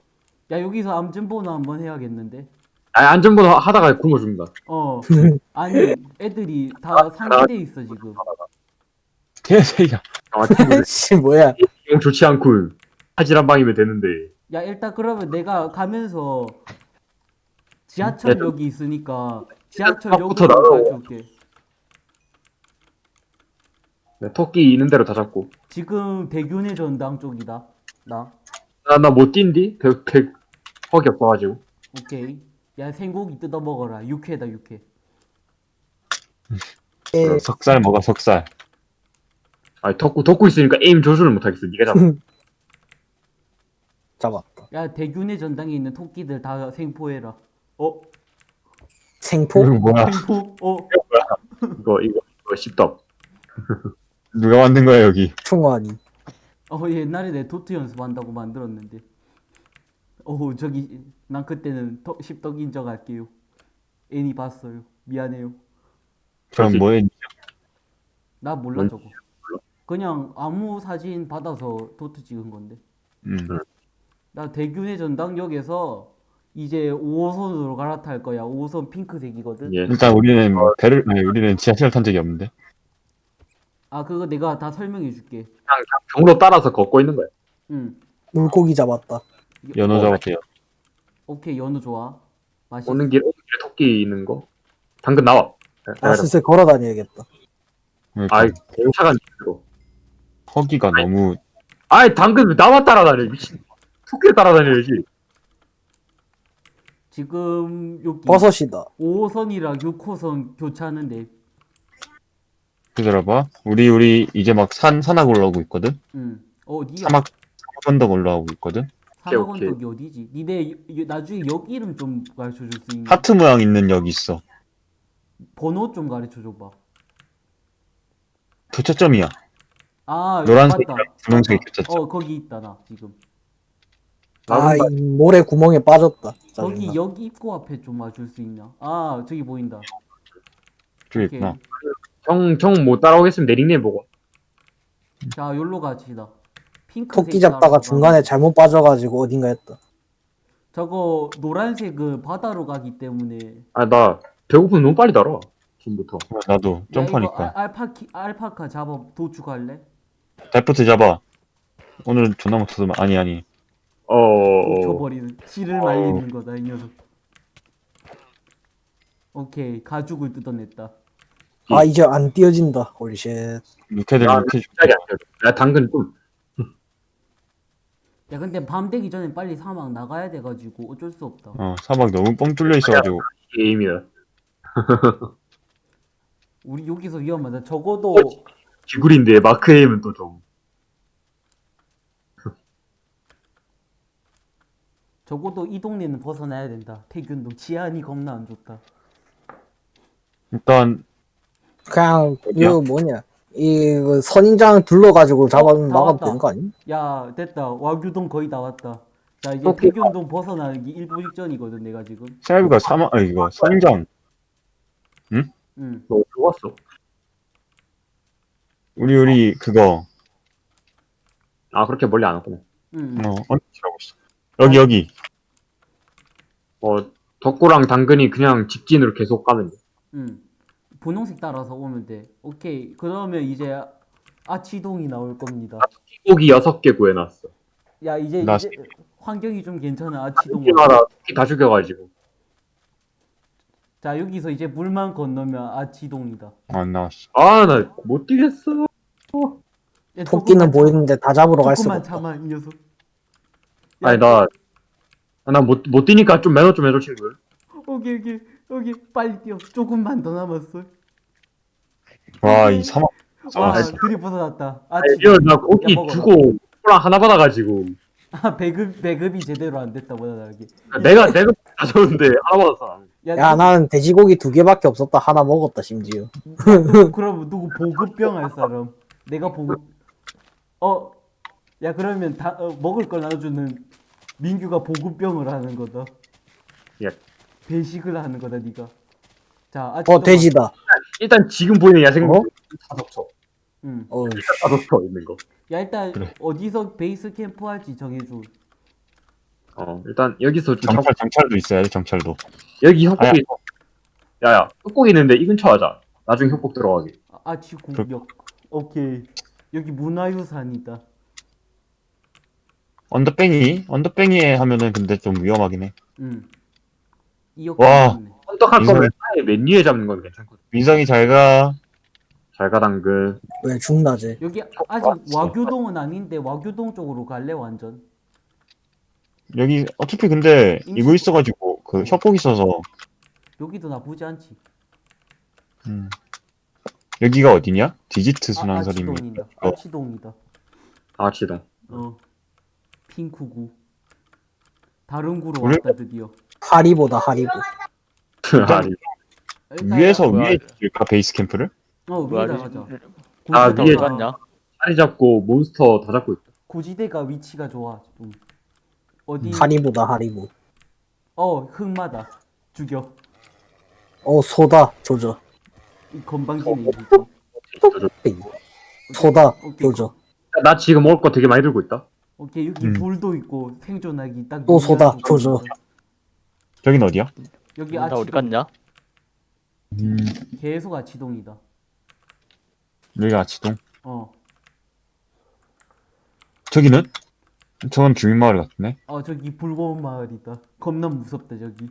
야 여기서 암전보나 한번 해야겠는데. 아 안전번호 하다가 굶어 죽는다. 어 아니 애들이 다 상기돼 있어 지금. 개새야 아 씨, 뭐야. 영 좋지 않군. 하지란 방이면 되는데. 야 일단 그러면 내가 가면서 지하철역이 있으니까 지하철역으로. 가져올게. 네, 토끼 있는 대로 다 잡고. 지금 대균의 전당 쪽이다. 나. 나 나 못 뛴디? 백, 백, 헉이 없어가지고. 오케이. 야 생고기 뜯어 먹어라. 육회다 육회. 예, 석살 먹어 석살 아니 덕구 덕구 있으니까 에임 조준을 못 하겠어. 네가 잡아. 잡았다. 야 대균의 전당에 있는 토끼들 다 생포해라. 어? 생포? 이거 뭐야 생포? 어? 이거 이거 이거 십덕. 누가 만든 거야 여기 충원이. 어 옛날에 내 도트 연습한다고 만들었는데. 어 저기 난 그때는 더, 십덕 인정할게요. 애니 봤어요. 미안해요. 그럼. 뭐해 나 몰라 뭔 저거. 그냥 아무 사진 받아서 도트 찍은 건데. 음. 나 대균의 전당역에서 이제 5호선으로 갈아탈 거야. 5호선 핑크색이거든. 예. 일단 우리는 배를 아니 우리는 지하철 탄 적이 없는데 아 그거 내가 다 설명해 줄게. 그냥, 그냥 경로 따라서 걷고 있는 거야. 응. 물고기 잡았다. 연어 어, 잡았대요 오케이 연어 좋아. 맛있어. 오는 길 오는 길에 토끼 있는 거. 당근 나와. 아, 슬슬 걸어 다녀야겠다. 아이 공차가 들어. 허기가 너무 아이 당근 왜 나만 따라다녀 미친. 토끼를 따라다녀야지. 지금 여기 버섯이다. 5호선이랑 6호선 교차하는데 기다려봐. 우리 우리 이제 막 산 산악 올라오고 있거든. 응 어디야? 사막 사막 언덕 올라오고 있거든. 사막원덕이 어디지? 니네 나중에 역 이름 좀 가르쳐 줄 수 있냐? 하트 모양 있는 역 있어. 번호 좀 가르쳐 줘 봐 교차점이야. 아 노란색이랑 맞다. 분홍색이 맞다. 교차점. 어 거기 있다 나 지금 아, 이 모래 구멍에 빠졌다. 저기 짜증나. 역 입구 앞에 좀 와줄 수 있냐? 아 저기 보인다 저기 오케이 있구나. 형형 못 따라오겠으면 내 닉네임 보고. 자 여기로 갑시다 핑크색 토끼 잡다가. 중간에 잘못 빠져가지고 어딘가 했다. 저거 노란색은 바다로 가기 때문에 아 나 배고프면 너무 빨리 따라. 지금부터. 나도 야, 이거 점프하니까. 알- 알파키 알파카 잡아 도축할래? 데프트 잡아. 오늘 존나 못해서 아니 아니. 어. 어. 도쳐버리는 씨를 어. 말리는 거다 이 녀석 오케이 가죽을 뜯어냈다 아, 이제 안 띄어진다. 줄- 갑자기 안 돼. 야 당근 좀. 야 근데 밤 되기 전에 빨리 사막 나가야 돼가지고 어쩔 수 없다 어 사막 너무 뻥 뚫려 있어가지고 게임이다. 우리 여기서 위험하다 적어도 기굴인데 마크 에임은 또 좀. 적어도 이 동네는 벗어나야 된다 태균동 치안이 겁나 안 좋다 일단 그냥? 이거 뭐냐. 이그 선인장 둘러가지고 잡아놓으면 다 막아도 왔다. 되는 거 아니? 야 됐다 와규동 거의 다 왔다 자 이제. 태균동 벗어나는 게 일부 직전이거든 내가 지금 세아비가 사막 아 이거 선장 응너 좋았어. 우리 우리 그거 아 그렇게 멀리 안 왔구나. 응. 어 언제라고 있어. 여기 여기 어 덕구랑 당근이 그냥 직진으로 계속 가면 돼. 응. 분홍색 따라서 오면 돼. 오케이. 그러면 이제 아치동이 나올 겁니다. 고기 여섯 개 구해놨어. 야 이제 나 이제 환경이 좀 괜찮아 아치동. 토끼 다 죽여가지고. 자 여기서 이제 물만 건너면 아치동이다. 안 나왔어. 아 나 못 뛰겠어. 야, 토끼는 조금만 보이는데 다 잡으러 갈 수가 조금만 없다. 참아 이 녀석. 아니 나나못 못 뛰니까 좀 매너 좀 해줘 친구들. 오케이 오케이 오케이 빨리 뛰어. 조금만 더 남았어. 와 이 사막 와 아, 들이 벗어났다. 아니 아치동. 나 고기. 주고 코랑 하나 받아가지고 아 배급 배급이 제대로 안 됐다 보다 다르게. 내가 내가 가져오는데 하나 받았어. 야, 야, 나는 돼지고기 두 개밖에 없었다. 하나 먹었다, 심지어. 누- 그럼 누구 보급병 할 사람? 내가 보급. 어, 야 그러면 다 어, 먹을 걸 나눠주는 민규가 보급병을 하는 거다. 예. 배식을 하는 거다 네가. 자, 어, 아치동아. 돼지다. 일단 지금 보이는 야생물 어? 다 덮쳐. 응. 어, 다 덮쳐 있는 거. 야 일단 그래. 어디서 베이스 캠프 할지 정해줘. 어 일단 여기서 좀 정찰 정찰도 있어야 돼 정찰도. 여기. 협곡이 야야 협곡 있는데 이 근처 하자. 나중에 협곡 들어가게. 아, 아치 공격. 오케이. 여기 문화유산이다. 언더뱅이 언더뱅이에 하면은 근데 좀 위험하긴 해. 응. 이역 와. 헌떡할 이거- 거면 아예 맨 위에 잡는 건 괜찮거든. 민성이 잘 가. 잘가 당근. 왜 죽나지? 여기 아직 와규동은 아닌데 와규동 쪽으로 갈래 완전. 여기 어차피 근데 임시- 이거 있어가지고 그 협곡 있어서 여기도 나쁘지 않지. 음. 여기가 어디냐? 디지트 아, 순환설입니다. 아치동이다. 어. 아치동이다. 아 지동. 어. 핑크구. 다른 구로 왔다 드디어. 하리보다 하리보. 아니. 일단- 위에서 뭐야. 위에 지을까 베이스 캠프를? 어 위에다 리- 가자. 아, 고지대가- 위에 갔냐? 자리 잡고 몬스터 다 잡고 있다. 고지대가 위치가 좋아. 좀. 어디? 하리보다 하리보. 어 흑마다. 죽여. 어, 소다. 조져. 이 건방지네. 어, 이 소다. 오케이. 조져. 나 지금 먹을 거 되게 많이 들고 있다. 오케이 여기 음. 불도 있고 생존하기 딱. 또 소다. 조건이다. 저긴 어디야? 여기 나 어디 아치동. 갔냐? 음, 계속 아치동이다. 여기가 아치동. 어. 저기는? 저건 주민마을 같네. 어 저기 불고운 마을이다. 겁나 무섭다 저기.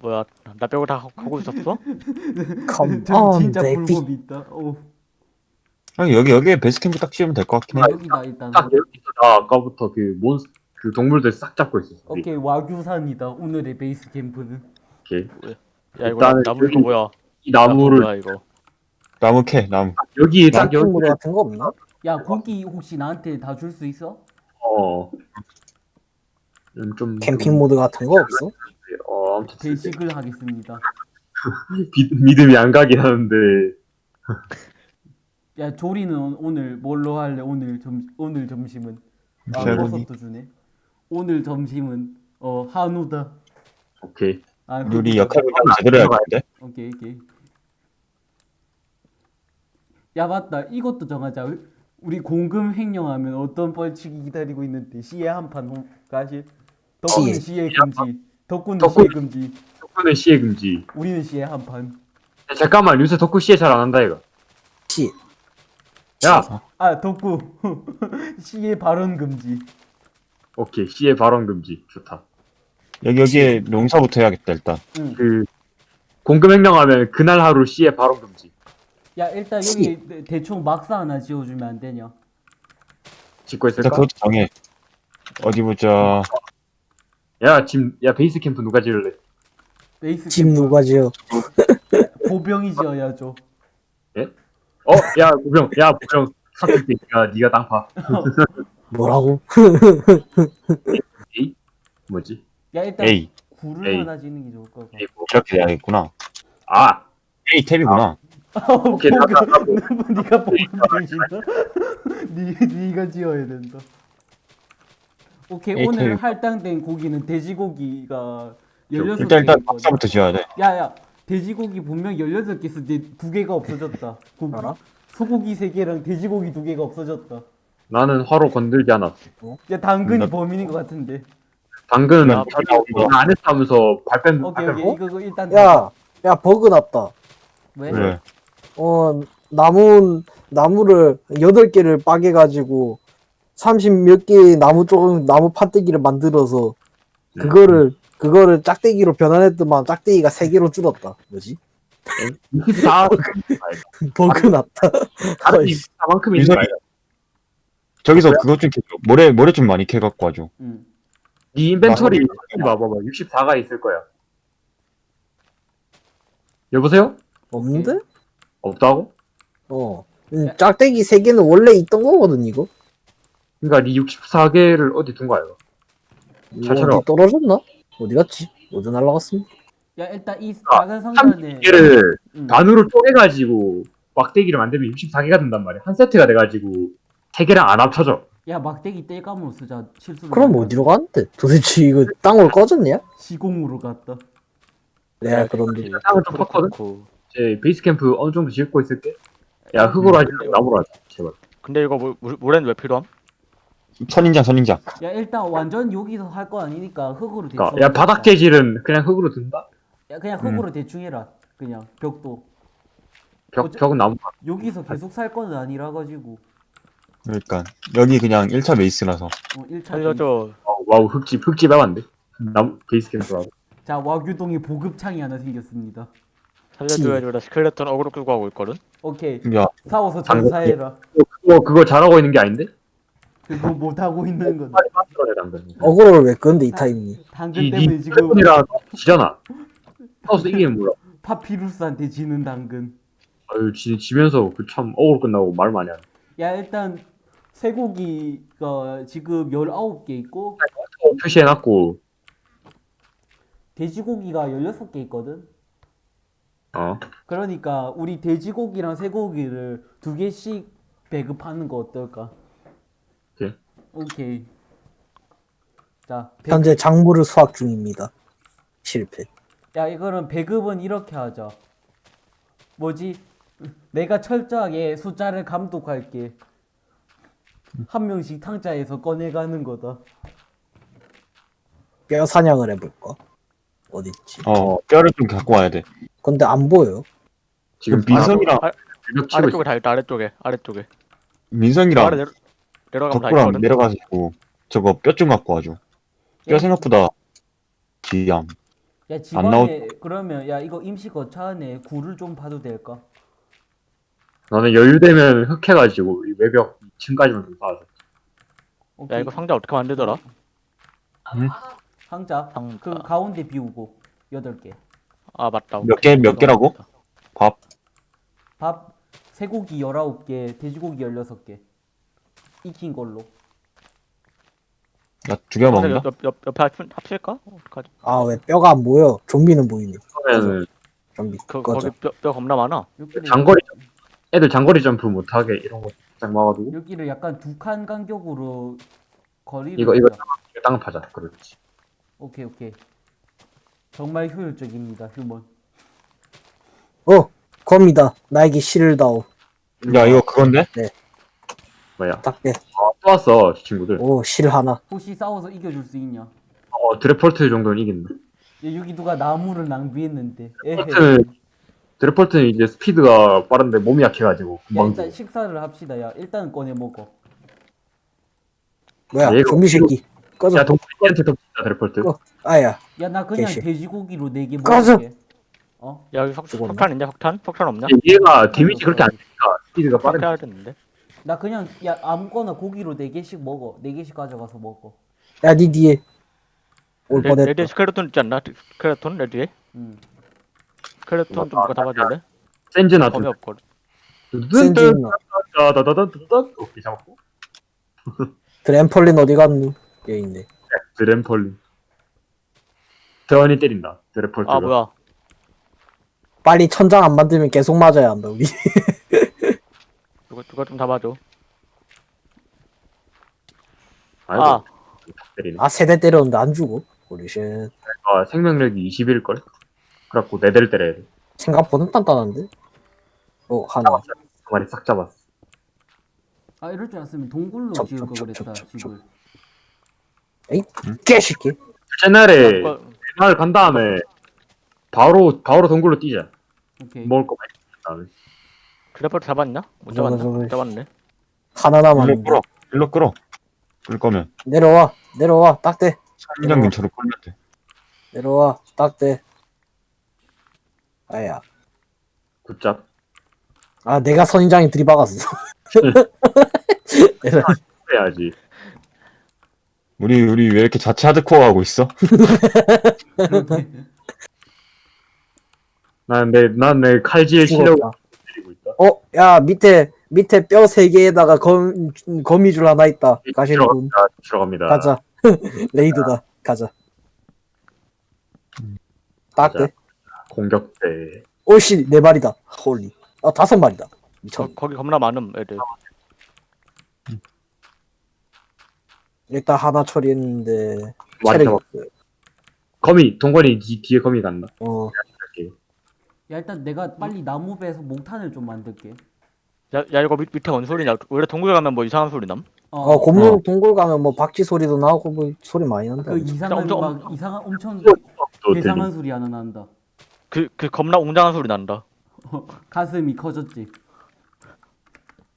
뭐야 나 빼고 다 하고 있었어? 컴온 저 진짜 불법이 있다. 오, 아니, 여기, 여기에 베이스캠프 딱 지으면 될 것 같긴 해. 여기다 일단. 딱 여기서 나 아까부터 그 몬스 그 동물들 싹 잡고 있었어. 오케이 와규산이다. 오늘의 베이스 캠프는. 오케이. 야 이거 일단은 나무 여기 이거 뭐야 이 나무를 뭐야 이거 나무 캐, 나무. 여기 딱 여기 같은 거 없나? 야 고기 혹시 나한테 다 줄 수 있어? 어. 음, 좀 캠핑 모드 같은 거 없어? 어 아무튼 배식을 하겠습니다. 비- 믿음이 안 가긴 하는데 야 조리는 오늘 뭘로 할래? 오늘 점 오늘 점심은 아. 버섯도 주네. 오늘 점심은 어 한우다. 오케이. 아 우리 그거다. 역할 분담 제대로 해야 되는데? 오케이 오케이. 야 맞다 이것도 정하자. 우리 공금 횡령하면 어떤 벌칙이 기다리고 있는데 시에 한판 가시. 덕분은 시에. 시에 금지. 덕분은 덕분. 시에 금지. 덕분에 시해 금지. 우리는 시에 한 판. 야, 잠깐만 요새 덕후 시해 잘안 한다 이거. 시 야 아 덕구 시에 발언 금지. 오케이 시해 발언 금지 좋다. 여기, 여기에 농사부터 해야겠다, 일단. 응. 그 공금 횡령하면 그날 하루 시해 발언 금지. 야 일단 여기 대- 대충 막사 하나 지어주면 안 되냐? 짓고 일단 있을까? 그것도 정해. 어디 보자. 야짐야 베이스 캠프 누가 지을래? 베이스 집 캠프 누가 지어? 보병이 지어야죠. 어, 야, 무병, 야, 무병, 사실 야, 네가 땅 파. 뭐라고? 뭐지? 야 일단 A. 굴을 에이. 하나 지는 게 좋을 것 같아. 이렇게 돼야겠구나. 아, A 탭이구나. 오케이, 나, 나, 나, 뭐, 네가 보병 지다. 네 네가 지어야 된다. 오케이 에이, 오늘 테이블. 할당된 고기는 돼지고기가 16개 일단, 일단 있거든. 박사부터 지어야 돼. 야야 돼지고기 분명 16개 있었는데 두 개가 없어졌다. 고기. 알아? 소고기 3개랑 돼지고기 2개가 없어졌다. 나는 화로 건들지 않았어. 야 당근이 나- 범인인 것 같은데. 당근 나- 안 했어 하면서 발뺀, 오케이 발뺀 오케이 이거, 이거 일단 야, 야 버그 났다. 왜? 그래. 어 나무 나무를 여덟 개를 빠개 가지고 30 몇 개의 나무 쪽 나무 판때기를 만들어서 네. 그거를 그거를 짝대기로 변환했더만 짝대기가 세 개로 줄었다. 뭐지? 다, 버그 났다. 다른 다만큼 있는? 저기서 그것 좀 캐줘. 모래, 모래 좀 많이 캐갖고 와줘. 응. 네 인벤토리 봐봐봐. 64가 있을 거야. 여보세요? 없는데? 없다고? 어. 음, 짝대기 세 개는 원래 있던 거거든 이거. 그러니까 네 64개를 어디 둔 거야? 이거? 잘 찾아라. 어디 떨어졌나? 어디 갔지? 어디 날라갔습니다. 야 일단 이 아, 작은 상자는 32개를 응. 반으로 쪼개가지고 막대기를 만들면 64개가 된단 말이야. 한 세트가 돼가지고 세 개랑 안 합쳐져. 야 막대기 땔감으로 쓰자 실수로 그럼 어디로 갔는데? 도대체 이거 땅으로 꺼졌냐? 시공으로 갔다 내가 그런데 땅을 좀 팠거든? 제 베이스 캠프 어느 정도 짓고 있을게. 야 흙으로 하지 말고 나무로 하자. 제발. 근데 이거 물, 물, 물에는 왜 필요함? 선인장, 선인장. 야 일단 완전 여기서 할 거 아니니까 흙으로 대충 그러니까 야 바닥 재질은 그냥 흙으로 둔다. 야 그냥 흙으로 대충 해라 그냥 벽도 벽 어째- 벽은 나무. 여기서 계속 살 거는 아니라 가지고 그러니까. 여기 그냥 1차 베이스라서. 어, 1차 살려줘 Wow, wow 흙집 흙집 해봤는데. 나무 베이스 캠프라고. 자 와규동에 보급창이 하나 생겼습니다 살려줘야지 나 스켈레톤 어그로 끌고 가고 있거든 오케이 야, 싸워서 전사해라 그거 그거 잘하고 있는 게 아닌데? 그거 못 하고 있는 거다 빨리 만들어내 당근. 어그로를 왜 끄는데 이 타임이? 당근 이 때문에 니 지금 이라 지잖아. 싸워서 이기면 몰라. 파피루스한테 지는 당근 아유 지, 지면서 그참 어울 끝나고 말 많이 하네. 야 일단 쇠고기가 지금 19개 있고 어, 표시해놨고 돼지고기가 16개 있거든 어 그러니까 우리 돼지고기랑 쇠고기를 두 개씩 배급하는 거 어떨까? 오케이. 자, 배, 현재 작물을 수확 중입니다. 실패. 야 이거는 배급은 이렇게 하자. 뭐지? 내가 철저하게 숫자를 감독할게. 한 명씩 탕자에서 꺼내가는 거다. 뼈 사냥을 해볼까? 어딨지? 어, 뼈를 좀 갖고 와야 돼. 근데 안 보여. 지금 민성이랑, 아, 아래쪽에. 다 있다 아래쪽에 아래쪽에 민성이랑 아래 내려, 내려가면 다 내려가지고 저거 뼈좀 갖고 와줘. 뼈 야, 생각보다 귀함. 야안 집안에 그러면 야 이거 임시 거처 안에 굴을 좀 봐도 될까? 나는 여유되면 흑해가지고 이 외벽 2층까지만 좀 쌓아줘. 야 오케이. 이거 상자 어떻게 만들더라? 상자 상자. 그 가운데 비우고 여덟 개. 아 맞다. 몇 개, 몇 개라고? 밥. 밥 쇠고기 19개, 돼지고기 16개. 익힌 걸로. 나 두 개 먹는다? 옆, 옆, 옆, 옆에 합- 합칠까? 어떡하지? 아 왜 뼈가 안 보여? 좀비는 보이네. 그러면은 좀비. 그, 꺼져. 거기 뼈, 뼈 겁나 많아. 여기를, 장거리 점- 애들 장거리 점프 못하게 이런 거딱 막아두고 여기를 약간 두 칸 간격으로 거리를 이거- 이거- 두자. 땅 파자. 그렇지. 오케이 오케이. 정말 효율적입니다 휴먼. 어 검이다. 나에게 실을 다오. 야, 이거 그건데? 뭐야? 딱대. 아, 또 왔어 친구들. 오 실 하나. 혹시 싸워서 이겨줄 수 있냐? 어 드래폴트 정도는 이긴다. 야, 여기 누가 나무를 낭비했는데. 드래폴트는 드래폴트는 이제 스피드가 빠른데 몸이 약해가지고 야, 일단. 식사를 합시다. 야 일단 꺼내 먹어. 뭐야 아, 좀비 새끼. 꺼져. 야 동물한테 덮친다 드래폴트. 어. 아야. 야 나 그냥 개씨. 돼지고기로 네개 꺼져. 먹을게. 어? 야 여기 죽었네. 석탄 있냐? 석탄? 석탄 없냐? 얘가 데미지 그렇게 안 되니까 스피드가 빠르니까. 석탄 해야 되는데. 나 그냥 야 아무거나 고기로 네 개씩 먹어. 네 개씩 가져가서 먹어. 야 니 뒤에. 올 레, 뻔했다. raid에 스켈레톤 있지 않나? 스켈레톤 raid에? 응. 스켈레톤 좀 누가 잡아줄래? 센즈나 범위 있나? 다다다다다다 오케이 잡았고. 드램펄린 어디 갔니? 여기 있네. 드램펄린. 대원이 때린다. 드래폴트가. 아 뭐야? 빨리 천장 안 만들면 계속 맞아야 한다 우리. 누가 누가 좀 잡아줘. 아이고, 아 때리네. 아 세 대 때렸는데 안 죽어. holy shit. 아, 생명력이 20일 걸. 그래갖고 네 대를 때려야 돼. 생각보다 단단한데? 어 하나. 그 마리 싹 잡았어. 아 이럴 줄 알았으면 동굴로 접, 지을 걸 접, 그랬다 접, 접, 집을. 개새끼. 옛날에 뭐, 마을 간 다음에 바로 바로 동굴로 뛰자. 오케이. 먹을 거 많이 준 다음에. 드래퍼트 잡았냐? 못 잡았나? 저거. 못 잡았네. 하나 일로. 끌어. 일로 끌어. 끌 거면. 내려와. 내려와. 딱대. 산장 근처로 끌면 돼. 내려와. 딱대. 아야. 굿잡. 아 내가 선인장에 들이박았어. 해야지. 우리, 우리 왜 이렇게 자체 하드코어 하고 있어? 난내난내 칼질 실력. 어, 야 밑에 밑에 뼈 세 개에다가 검 거미줄 하나 있다. 가시는 분 들어갑니다. 들어갑니다. 가자. raid다. 가자. 딱대. 공격대. 오씨 네 마리다. holy. 아 다섯 마리다. 미쳤. 거, 거기 겁나 많음 애들. 일단 하나 처리했는데 많이 체력이. 없어요. 거미 동건이 뒤, 뒤에 거미 간다. 어. 야 일단 내가 빨리 나무 베서 목탄을 좀 만들게. 야, 야 이거 밑, 밑에 뭔 소리냐? 원래 동굴 가면 뭐 이상한 소리 남? 어, 곰물 동굴 가면 뭐 박쥐 소리도 나고 뭐 소리 많이 난다. 그 이상한 엄청- 막 이상한 엄청 또 이상한 들리. 소리 하나 난다. 그 그 겁나 웅장한 소리 난다. 가슴이 커졌지.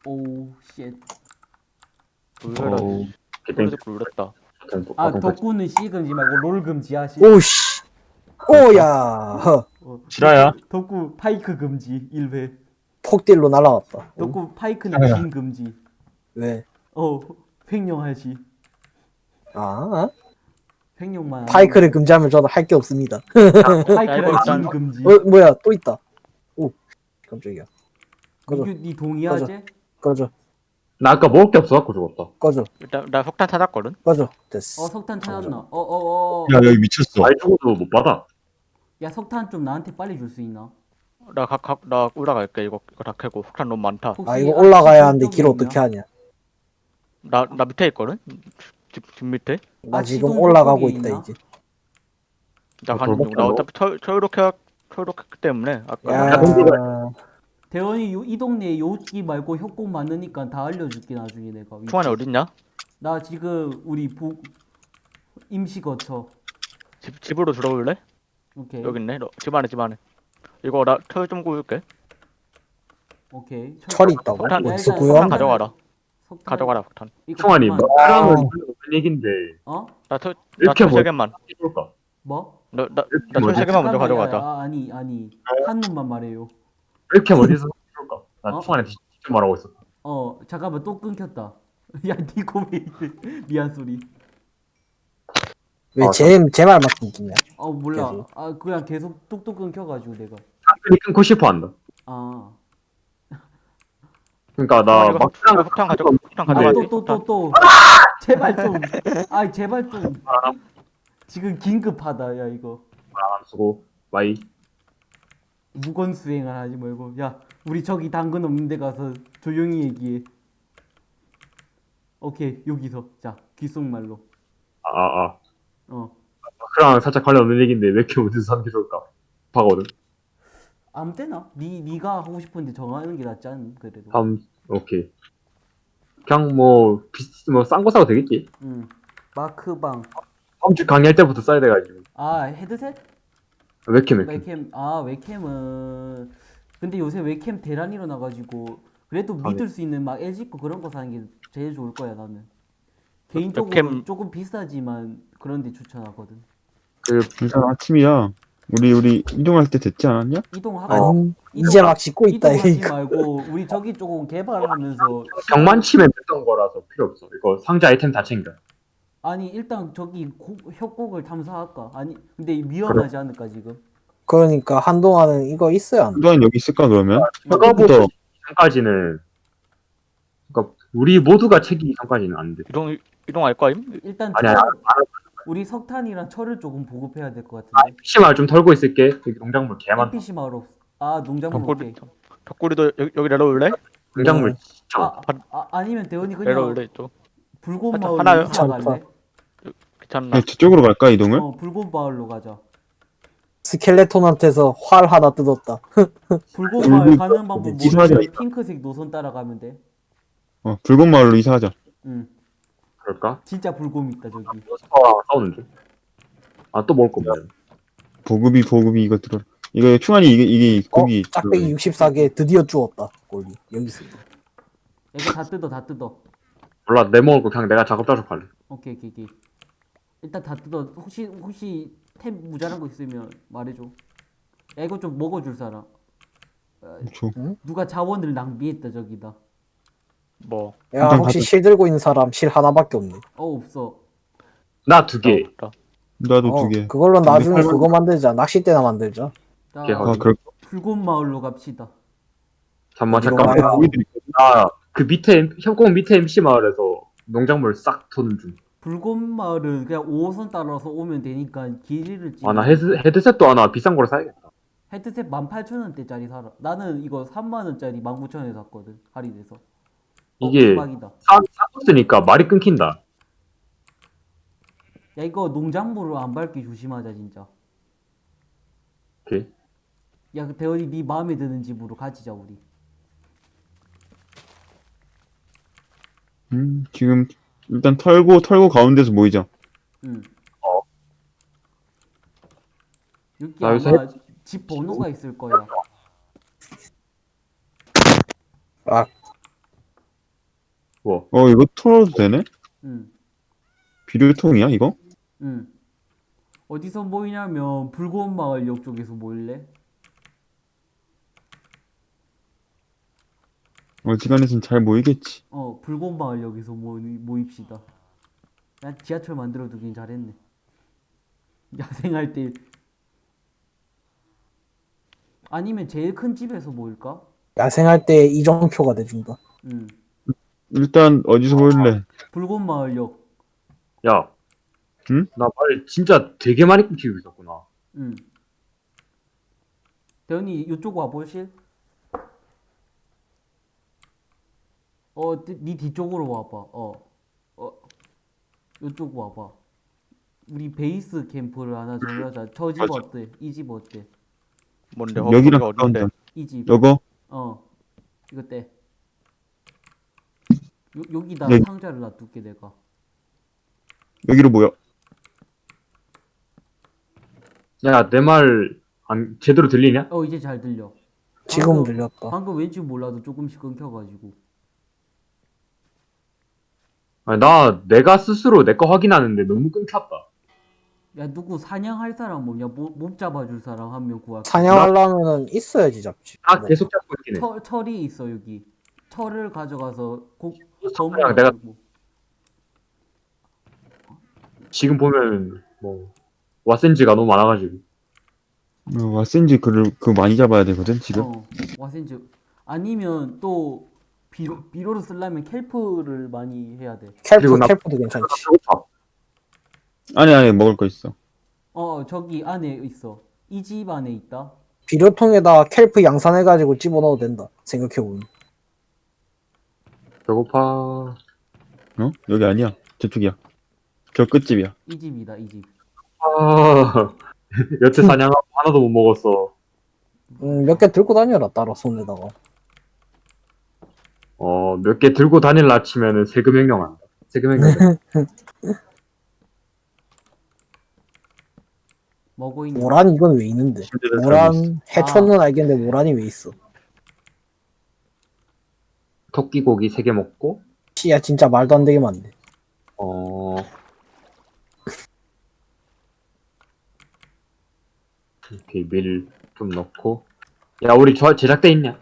오 쉣. 놀래라. 어우. 개땡. 그래서 놀랬다. 아 덕구는 씨 금지 말고 롤 금지하시. 오씨. 오야. 허. 어, 실화야? 덕구 파이크 금지 1회. 폭딜로 날아왔다. 덕구 파이크는 아야. 진 금지. 왜? 어 횡령하시. 아 횡령만. 안 파이크를 금지하면 저는 할게 없습니다. 하고. 파이크는 진 금지. 어 뭐야 또 있다. 오 깜짝이야. 꺼져 니 동의하지? 꺼져 나 아까 먹을 게 없어갖고 죽었다. 꺼져 일단 나 석탄 찾았거든. 꺼져 됐어. 어 석탄 찾았나? 어어어. 어, 야, 여기 미쳤어. 말 죽어도 못 받아. 야 석탄 좀 나한테 빨리 줄 수 있나? 나각각나 올라갈게 이거 이거 다 캐고 석탄 너무 많다. 혹시 아 이거 아, 올라가야 하는데 길 어떻게 하냐? 나 나 밑에 있거든. 집, 집 밑에. 나 아, 지금 올라가고 있다 있나? 이제. 나 어, 가는 중. 나 그럼 어차피 철 철이렇게 철이렇게 때문에 아까 야 대원이 요, 이 동네에 요기 말고 협곡 많으니까 다 알려줄게 나중에 내가. 위치. 충환이 어딨냐? 나 지금 우리 부 임시 거처. 집 집으로 들어올래? 오케이. 여기 있네. 너, 집 안에 집 안에. 이거 나 철 좀 구울게. 오케이. 철- 철이 있다고? 석탄- 어디서 석탄 구해왔나? 가져가라. 석탄- 가져가라 석탄. 이거 총알이 잠깐만. 뭐 하라면 무슨 얘긴데 어? 나철 이렇게 나철 뭐- 세 개만. 해볼까? 뭐? 나나나 뭐지? 철세 개만 먼저 잠깐만, 야, 가져가자. 야, 아니 아니 한 놈만 말해요. 이렇게 어디서 그럴까? 나 어? 초반에 직접 말하고 있었다. 어 잠깐만 또 끊겼다. 야 니코메이트 미안 소리. 왜 아, 제제 말만 끊기냐? 어 몰라. 계속? 아 그냥 계속 뚝뚝 끊겨가지고 내가. 사람들이 끊고 싶어 한다. 아. 그러니까 아, 나 이거 막상 폭탄 가져 폭탄 가져가. 또또 또 또. 제발 좀. 아 제발 좀. 지금 긴급하다 야 이거. 안 쓰고 마이 묵언 수행을 하지 말고 야 우리 저기 당근 없는 데 가서 조용히 얘기해. 오케이 여기서 자 귓속말로. 아 아 아. 어. 그랑 살짝 관련 없는 얘기인데 왜 이렇게 어디서 사는 게 좋을까? 바거든. 아무 때나 니 니가 하고 싶은데 정하는 게 낫지 않 그래도. 다음 오케이. 그냥 뭐비뭐싼거 사도 되겠지. 응. 마크방. 다음 주 강의할 때부터 써야 돼가지고. 아 헤드셋? 왜 이렇게? 웹캠 아 웹캠은 근데 요새 웹캠 대란이 일어나가지고 그래도 아, 믿을 수 있는 막 LG 거 그런 거 사는 게 제일 좋을 거야 나는 개인적으로 웹캠- 조금 비싸지만 그런 데 추천하거든 그 일단 아침이야. 우리 우리 이동할 때 됐지 않았냐? 이동하고 어. 아니 이제 막 짓고 있다 이동하지 이거. 말고 우리 저기 조금 개발하면서 벽만 치면 됐던 거라서 필요 없어. 이거 상자 아이템 다 챙겨. 아니 일단 저기 고, 협곡을 탐사할까 아니 근데 위험하지 않을까 지금 그러니까 한동안은 이거 있어야 한다. 한동안 여기 있을까 그러면? 처음부터 이전까지는 그러니까 우리 모두가 책이 이전까지는 안 돼. 이동 이동할 거임? 일단 아니야, 철- 안 우리 석탄이랑 철을 조금 보급해야 될 것 같은데 PC 마을 좀 털고 있을게. 여기 농작물 개 많다. NPC 마을 없... 아 농작물 덕구리 덕구리도 여기, 여기 내려올래? 농작물 음. 진짜 아, 아 아니면 대원이 그냥 내려올래 또. 하나- 마을로 하나요? 이사 갈래? 괜찮나? 그냥 저쪽으로 갈까 이동을? 어 불꽃 마을로 가자. 스켈레톤한테서 활 하나 뜯었다. 불꽃 마을 가는 방법 마을 이사하자, 모르면 이사. 핑크색 노선 따라가면 돼. 어 붉은 마을로 이사하자. 응 그럴까? 진짜 불곰 있다 저기. 서랑 싸우는 중. 아또 먹을 거 없네. 보급이 보급이 이거 들어. 이거 충환이 이게 이게 어, 고기. 짝배기 64개 드디어 주웠다. 골리 여기 있어. 이거 다 뜯어 다 뜯어. 몰라 내 먹을 거 그냥 내가 작업 작업할래. 오케이 오케이 오케이. 일단 다 뜯어. 혹시 혹시 템 모자란 거 있으면 말해줘. 야 이거 좀 먹어줄 사람. 줘. 누가 자원을 낭비했다 저기다. 뭐. 야 일단 혹시 다들- 실 들고 있는 사람 실 하나밖에 없네. 어 없어. 나 두 개. 나도 어, 두 개. 그걸로 나중에 팔만- 그거 만들자. 낚싯대나 만들자. 자 오케이, 아 그럴 불꽃 마을로 갑시다. 잠만 잠깐만. 나그 밑에 협곡 밑에 MC 마을에서 농작물 싹 도는 중. 불꽃 마을은 그냥 5호선 따라서 오면 되니까 길이를 찍어. 아나 헤드 헤드셋도 하나 비싼 거로 사야겠다. 헤드셋 18,000원대짜리 사라. 나는 이거 3만 원짜리 19,000원에 샀거든. 할인해서. 어, 이게 대박이다. 사 사봤으니까 말이 끊긴다. 야 이거 농작물을 안 밟기 조심하자 진짜. 오케이. 야그 대원이 네 마음에 드는 집으로 가지자 우리. 음 지금 일단 털고 털고 가운데서 모이자. 응. 어. 여기 나 요새 아마 집 번호가 있을 거야. 뭐어 이거 털어도 되네? 응. 비료통이야 이거? 응. 어디서 모이냐면 불꽃 마을역 쪽에서 모일래? 어지간해선 잘 모이겠지. 어 불꽃 마을역에서 모이, 모입시다. 난 지하철 만들어 두긴 잘했네. 야생할 때 아니면 제일 큰 집에서 모일까? 야생할 때 이정표가 돼준다. 응. 일단 어디서 모일래? 불꽃 마을역. 야. 응? 나 말 진짜 되게 많이 끊기고 있었구나. 응. 대현이 이쪽 와 보실? 어, 네- 네 뒤쪽으로 와봐. 어, 어, 이쪽 와봐. 우리 베이스 캠프를 하나 정하자. 저 집. 어때? 이 집 어때? 뭔데? 어, 여기랑 거기가 가까운데. 어딘데? 이 집. 여거? 어, 이거 떼. 요, 여기다 여기. 상자를 놔둘게 내가. 여기로 모여. 야 내 말 안 제대로 들리냐? 어, 이제 잘 들려. 지금 방금- 들렸다. 방금 왠지 몰라도 조금씩 끊겨가지고. 아니, 나 내가 스스로 내 거 확인하는데 너무 끊겼다. 야 누구 사냥할 사람 뭐냐? 못, 못 잡아줄 사람 한 명 구할게. 사냥하려면은 있어야지 잡지. 아 뭐. 계속 잡고 있긴 해. 철, 철이 있어 여기. 철을 가져가서 곡 그냥 내가. 지금 보면 뭐 왓센지가 너무 많아가지고 어, 와센지 그를 그 많이 잡아야 되거든 지금. 어, 와센즈 아니면 또 비로 비로를 쓰려면 캘프를 많이 해야 돼. 캘프 나- 캘프도 괜찮지. 아니 아니 먹을 거 있어. 어 저기 안에 있어. 이 집 안에 있다. 비료통에다 캘프 양산해가지고 집어넣어도 된다. 생각해보면. 배고파. 어? 여기 아니야. 저쪽이야. 저 끝집이야. 이 집이다 이 집. 아 여태 사냥하고 하나도 못 먹었어. 음, 몇 개 들고 다녀라, 따라 손에다가. 어 몇 개 들고 다닐라 치면은 세금 횡령한다. 세금 횡령. 있는. 모란 이건 왜 있는데? 모란 해초는 알겠는데 모란이 왜 있어? 토끼 고기 세개 먹고 씨야 진짜 말도 안 되게 많네. 어 이렇게 밀 좀 넣고 야 우리 저 제작대 있냐?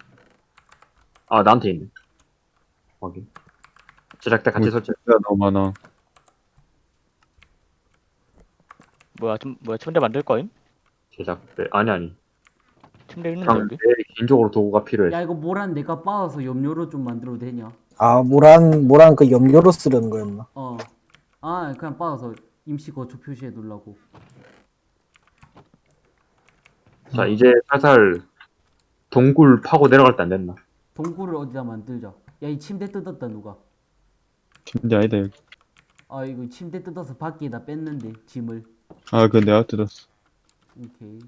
아 나한테 있네. 확인. 제작대 같이 뭐, 설치. 침대가 너무 많아. 뭐야 좀 뭐야 침대 만들 거임? 제작대 아니 아니. 침대 있는데 그냥? 내 개인적으로 도구가 필요해. 야 이거 모란 내가 빻아서 염료로 좀 만들어도 되냐? 아 모란 모란 그 염료로 쓰려는 거였나? 어. 아 그냥 빻아서 임시 거주 표시해 두려고. 자 이제 살살 동굴 파고 내려갈 때 안 됐나? 동굴을 어디다 만들자. 야 이 침대 뜯었다 누가? 침대 아니다 여기. 아 이거 침대 뜯어서 밖에다 뺐는데 짐을. 아 그건 내가 뜯었어. 오케이.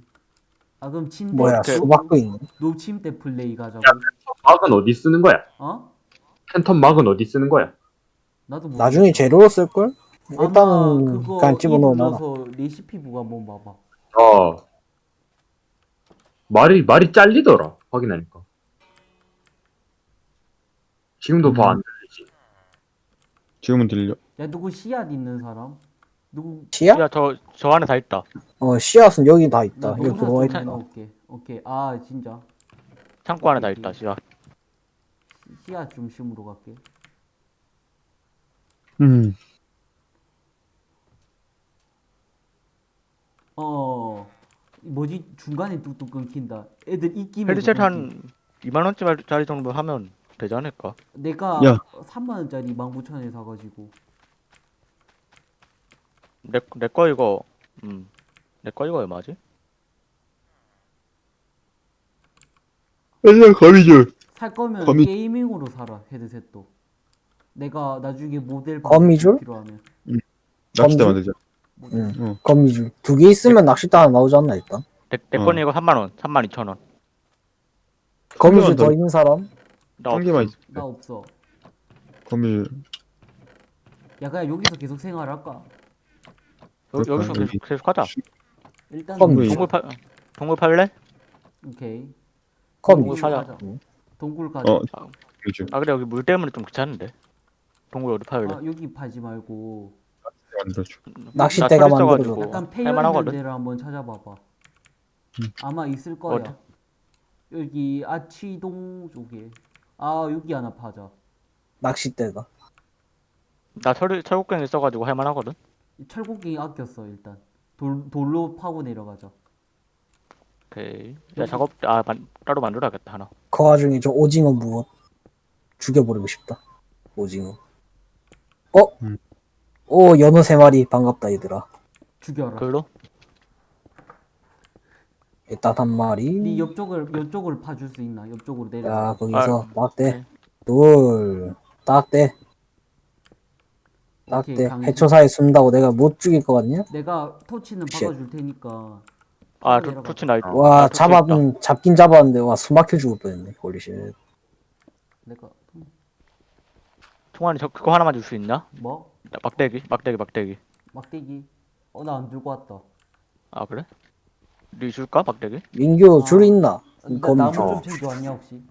아 그럼 침대 뭐야 노- 수박도 있네. 노 침대 플레이 가자고. 막은 어디 쓰는 거야? 어? 팬텀 막은 어디 쓰는 거야? 나도 모르겠어. 나중에 재료로 쓸 걸? 아마 일단은 그거 그냥 집어넣어 입 놔. 넣어서 레시피 부가 한번 봐봐. 어 말이 말이 잘리더라 확인하니까. 지금도 더안 들리지. 지금은 들려. 야 누구 씨앗 있는 사람? 누구 씨앗? 야 저 저 안에 다 있다. 어 씨앗은 여기 다 있다. 나 여기 들어와 좀 있다. 해놓을게. 오케이. 아 진짜 창고 안에 다 있다. 씨앗 좀 심으러 갈게. 음. 어 뭐지 중간에 뚝뚝 끊긴다. 애들 입김에 헤드셋 한 2만 원짜리 정도 하면 되지 않을까? 내가 야. 3만 원짜리 19,000원에 사가지고 내 내거 이거 음 내 거 이거 얼마지? 일단 거미줄. 살 거면 거미- 게이밍으로 사라 헤드셋도. 내가 나중에 모델 거미줄? 필요하면 낚싯대 검주? 만들자. 응. 어. 거미줄 두 개 있으면 낚싯대 하나 나오지 않나 일단? 내, 내 어. 거는 이거 3만 원, 3만 2천 원. 거미줄 더 더 있는 사람? 나 한 개만 있어. 나 없어. 거미줄. 야 그냥 여기서 계속 생활할까? 여? 여기서 여기. 계속, 계속 하자. 일단. 동굴 팔 동굴 팔래? 오케이. 거미줄. 사자. 가자. 동굴 가자. 어. 거미줄. 아 근데 여기 물 때문에 좀 귀찮은데. 동굴 어디 팔래? 아, 여기 파지 말고 만들어줘. 낚싯대가 나철 만들어줘. 있어가지고 약간 할만하거든. 데를 한번 찾아봐봐. 음. 아마 있을 거야. 어디? 여기 아치동 쪽에. 아 여기 하나 파자. 낚싯대다. 나 철, 철곡갱 있어가지고 할만하거든. 철곡기 아꼈어 일단. 돌 돌로 파고 내려가자. 오케이. 야 여기- 작업 아 만, 따로 만들어야겠다 하나. 그 와중에 저 오징어 무엇 죽여버리고 싶다. 오징어. 어? 음. 오 연어 세 마리 반갑다 얘들아. 죽여라. 글로? 일단 한 마리. 네 옆쪽을 옆쪽을 파줄 수 있나? 옆쪽으로 내려. 야 거기서 딱대 네. 둘 딱대 딱대 강지. 해초사에 숨다고 내가 못 죽일 것 같냐? 내가 토치는 쉣. 박아줄 테니까. 아. 도, 토치 나 있. 와 아, 잡아 있다. 음, 잡긴 잡았는데 와 숨막혀 죽을 뻔했네 홀리쉣 내가 총알이 저 그거 하나만 줄 수 있냐? 뭐나 막대기, 막대기, 막대기. 막대기. 어 나 안 들고 왔다. 아 그래? 네 줄까 막대기? 민규 아. 줄 있나? 나무 줘좀 챙겨왔냐 혹시?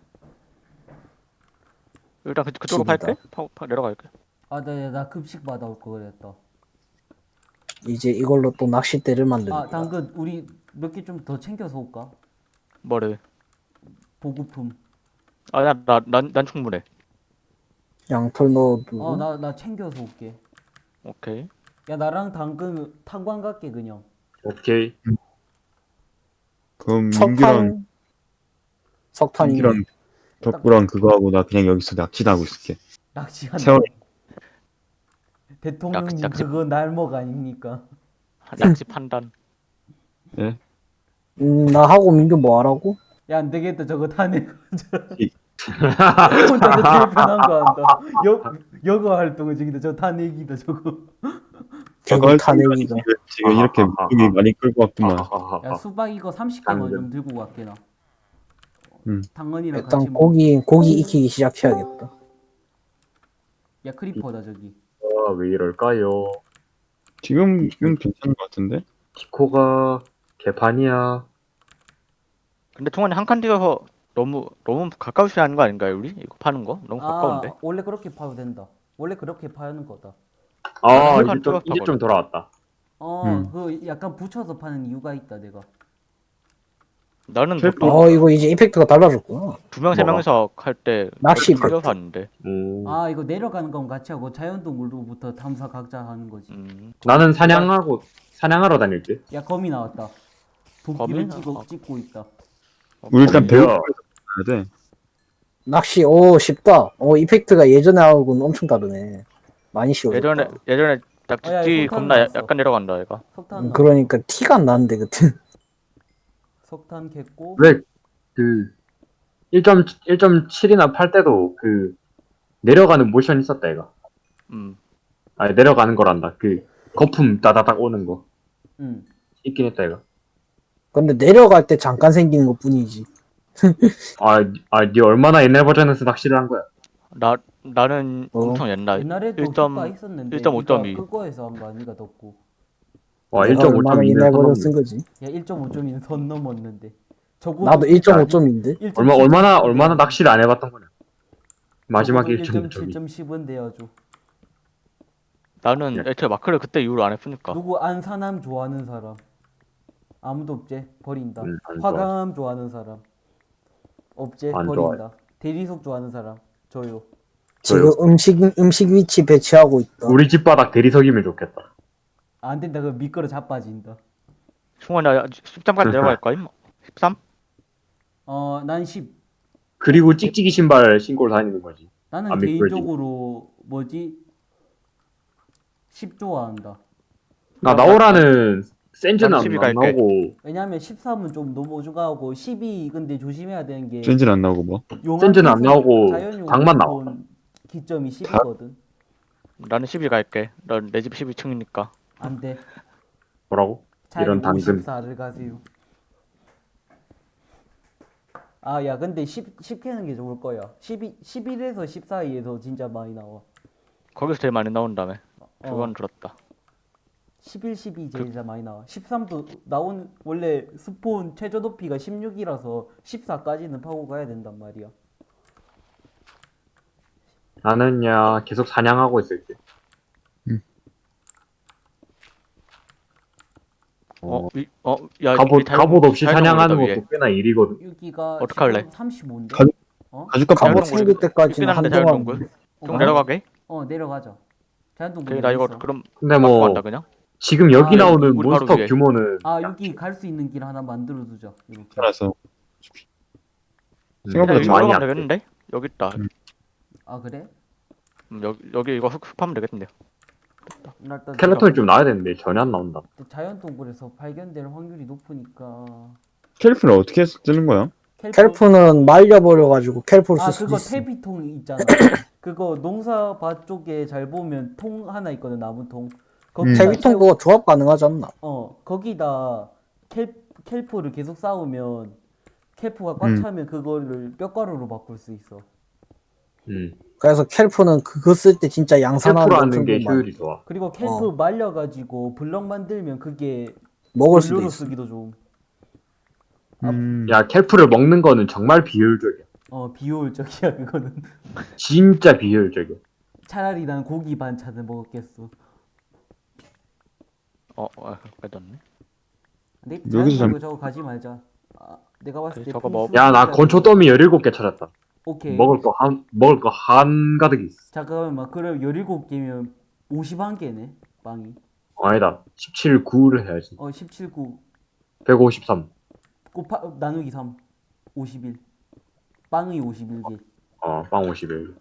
일단 그, 그쪽으로. 팔게. 파, 파 내려갈게. 아나 나 급식 받아올 거 그랬다. 이제 이걸로 또 낚싯대를 만드는 아. 당근 우리 몇 개 좀 더 챙겨서 올까? 뭐를? 보급품. 아나난난 충분해. 양털 넣어두고. 어 나 나 챙겨서 올게. 오케이. 야 나랑 당근 탄광 갈게 그냥. 오케이. 그럼 민규랑 석탄. 석탄이. 민규랑 덕구랑 그거 하고 나 그냥 여기서 낚시하고 있을게. 낚시한다. 세월 대통령님 낚시. 그거 날먹 아닙니까? 낚시 판단. 음, 나 하고 민규 뭐 하라고? 야 안 되겠다 저거. 이- 혼자서 제일 편한 거 한다. 여 여거 활동은 저기다 저 타내기다 저거. 결국 타내기가. 지금 이렇게. 물고기 많이 끌고 왔구만. 야 수박 이거 30개만 당근. 좀 들고 갈게 나. 음. 당근이랑 같이 일단 먹. 고기 고기 익히기 시작해야겠다. 야 크리퍼다 저기. 아, 왜 이럴까요? 지금 지금 괜찮은 것 같은데? 디코가 개판이야. 근데 통화님 한칸 뛰어서 너무 너무 가까우시 하는 거 아닌가요, 우리? 이거 파는 거? 너무 가까운데. 아 원래 그렇게 파도 된다. 원래 그렇게 파는 거다. 아, 이제 좀, 이제 좀 돌아왔다. 어, 음. 그 약간 붙여서 파는 이유가 있다 내가. 나는 캘프. 보통 어 이거 이제 이펙트가 달라졌구나. 두명 세 뭐가? 명이서 할 때 낚시 끌려 팩트. 봤는데. 오. 아 이거 내려가는 건 같이 하고 자연동물로부터 탐사 각자 하는 거지. 음. 나는 사냥하고, 사냥하러 다닐 때. 야 거미 나왔다. 도끼를 거미? 찍고 아. 찍고 있다. 우리 일단 배우? 가야 돼. 낚시 오 쉽다. 어 이펙트가 예전하고는 엄청 다르네. 많이 쉬워졌다. 예전에 예전에 어, 야, 겁나 야-. 약간 내려간다 얘가. 석탄 음, 나. 그러니까 티가 안 나는데 그때. 석탄 겠고. 왜, 그, 1점, 1.7이나 팔 때도 그, 내려가는 모션 있었다, 얘가. 음. 아니, 내려가는 거란다. 그, 거품 따다닥 오는 거. 응. 있긴 했다, 얘가. 근데 내려갈 때 잠깐 생기는 것 뿐이지. 아, 아, 니 얼마나 옛날 버전에서 낚시를 한 거야? 나 나는 어. 엄청 옛날. 옛날에도 일점- 효과 있었는데. 1.5.2. 그거에서 한거 아니가 덥고. 와, 내가 얼마나 1.5.2는 옛날 버전 선쓴 거지. 야 1.5점이 선 넘었는데. 저거 나도 1.5점인데. 얼마, 얼마나, 얼마나 낚시를 안 해봤던 거냐. 마지막 1.5점이. 1.7.10은 돼야죠. 나는 예. 애초에 마크를 그때 이후로 안 했으니까. 누구 안산함 좋아하는 사람? 아무도 없제 버린다. 음. 화강함 좋아하는 사람? 없제 안 버린다. 대리석 좋아하는 사람? 저요. 지금 음식 음식 위치 배치하고 있다. 우리 집 바닥 대리석이면 좋겠다. 안 된다. 그 미끄러 자빠진다. 충원이 10점까지 내려갈 거임? 13? 어, 난 10. 그리고 찍찍이 신발 신고 다니는 거지. 나는. 개인적으로 뭐지? 10 좋아한다. 나 나오라는 센즈는 난 안, 12안 갈게. 나오고 왜냐면 13은 좀 너무 오죽하고 12 근데 조심해야 되는 게 센지는 안 나오고 뭐. 용암 센즈는 안 나오고 닭만 생성 기점이 10이거든. 나는 12 갈게. 넌내집 12층이니까. 안 돼. 뭐라고? 이런 당근. 54를 가세요. 아, 야, 근데 10, 10 캐는 게 좋을 거야. 12, 11에서 10 사이에서 진짜 많이 나와. 거기서 제일 많이 나온다며. 어, 그건 들었다. 11, 12그 제일 잘 많이 나와. 13도 나온 원래 스폰 최저 높이가 16이라서 14까지는 파고 가야 된단 말이야. 나는야 계속 사냥하고 있을게. 어, 이, 어, 야, 갑옷, 이 달- 갑옷 없이 사냥하는. 것도 꽤나 일이거든. 여기가 어떡할래? 35인데? 가- 어? 가죽값 갑옷 생길 때까지는 삐삐나는데 한동안 자연동굴? 어, 좀 내려가게? 어, 내려가자. 자연동굴 그래, 나 이거. 그럼 근데 뭐뭐 간다 그냥? 지금 여기 아, 나오는 우리 바로 몬스터 위에. 규모는 아, 여기 갈 수 있는 길 하나 만들어 두자. 이렇게. 알아서. 음, 생각보다 좀 많이 올라가면 안 돼. 되겠는데? 여기 있다. 음. 아, 그래? 음, 여기 여기 이거 흡, 흡하면 되겠는데. 나 일단 스켈레톤이 좀 나야 되는데 전혀 안 나온다. 자연 동굴에서 발견될 확률이 높으니까 캘프를 어떻게 쓰는 거야? 캘프? 캘프는 말려버려가지고 캘프를 아쓸 수도 그거 있어. 퇴비통 있잖아 그거 농사밭 쪽에 잘 보면 통 하나 있거든 나무 통 거기 음. 퇴비통 그거 조합 가능하지 않나? 어 거기다 캘, 캘프를 계속 쌓으면 캘프가 꽉 음. 차면 그거를 뼈가루로 바꿀 수 있어 음. 그래서 캘프는 그거 쓸 때 진짜 양산하는 셀프로 하는 게. 효율이 좋아. 그리고 캘프 어. 말려가지고 블럭 만들면 그게 먹을 수도 있어. 쓰기도 좋음 아, 음. 야 캘프를 먹는 거는 정말 비효율적이야. 어 비효율적이야 그거는 진짜 비효율적이야. 차라리 난 고기 반찬을 먹었겠어 어, 어, 빼졌네. 여기서 잠- 저거, 가지 말자. 아, 내가 봤을 때 저거 뭐- 풍수- 야나 건초 더미 17개 찾았다 오케이. 먹을 거 한 먹을 거 한가득 있어 잠깐만 그럼 17개면 51개네 빵이. 어, 아니다 17, 9를 해야지 어 17, 9 153 곱하 나누기 3 51. 빵이 51개. 어 빵 51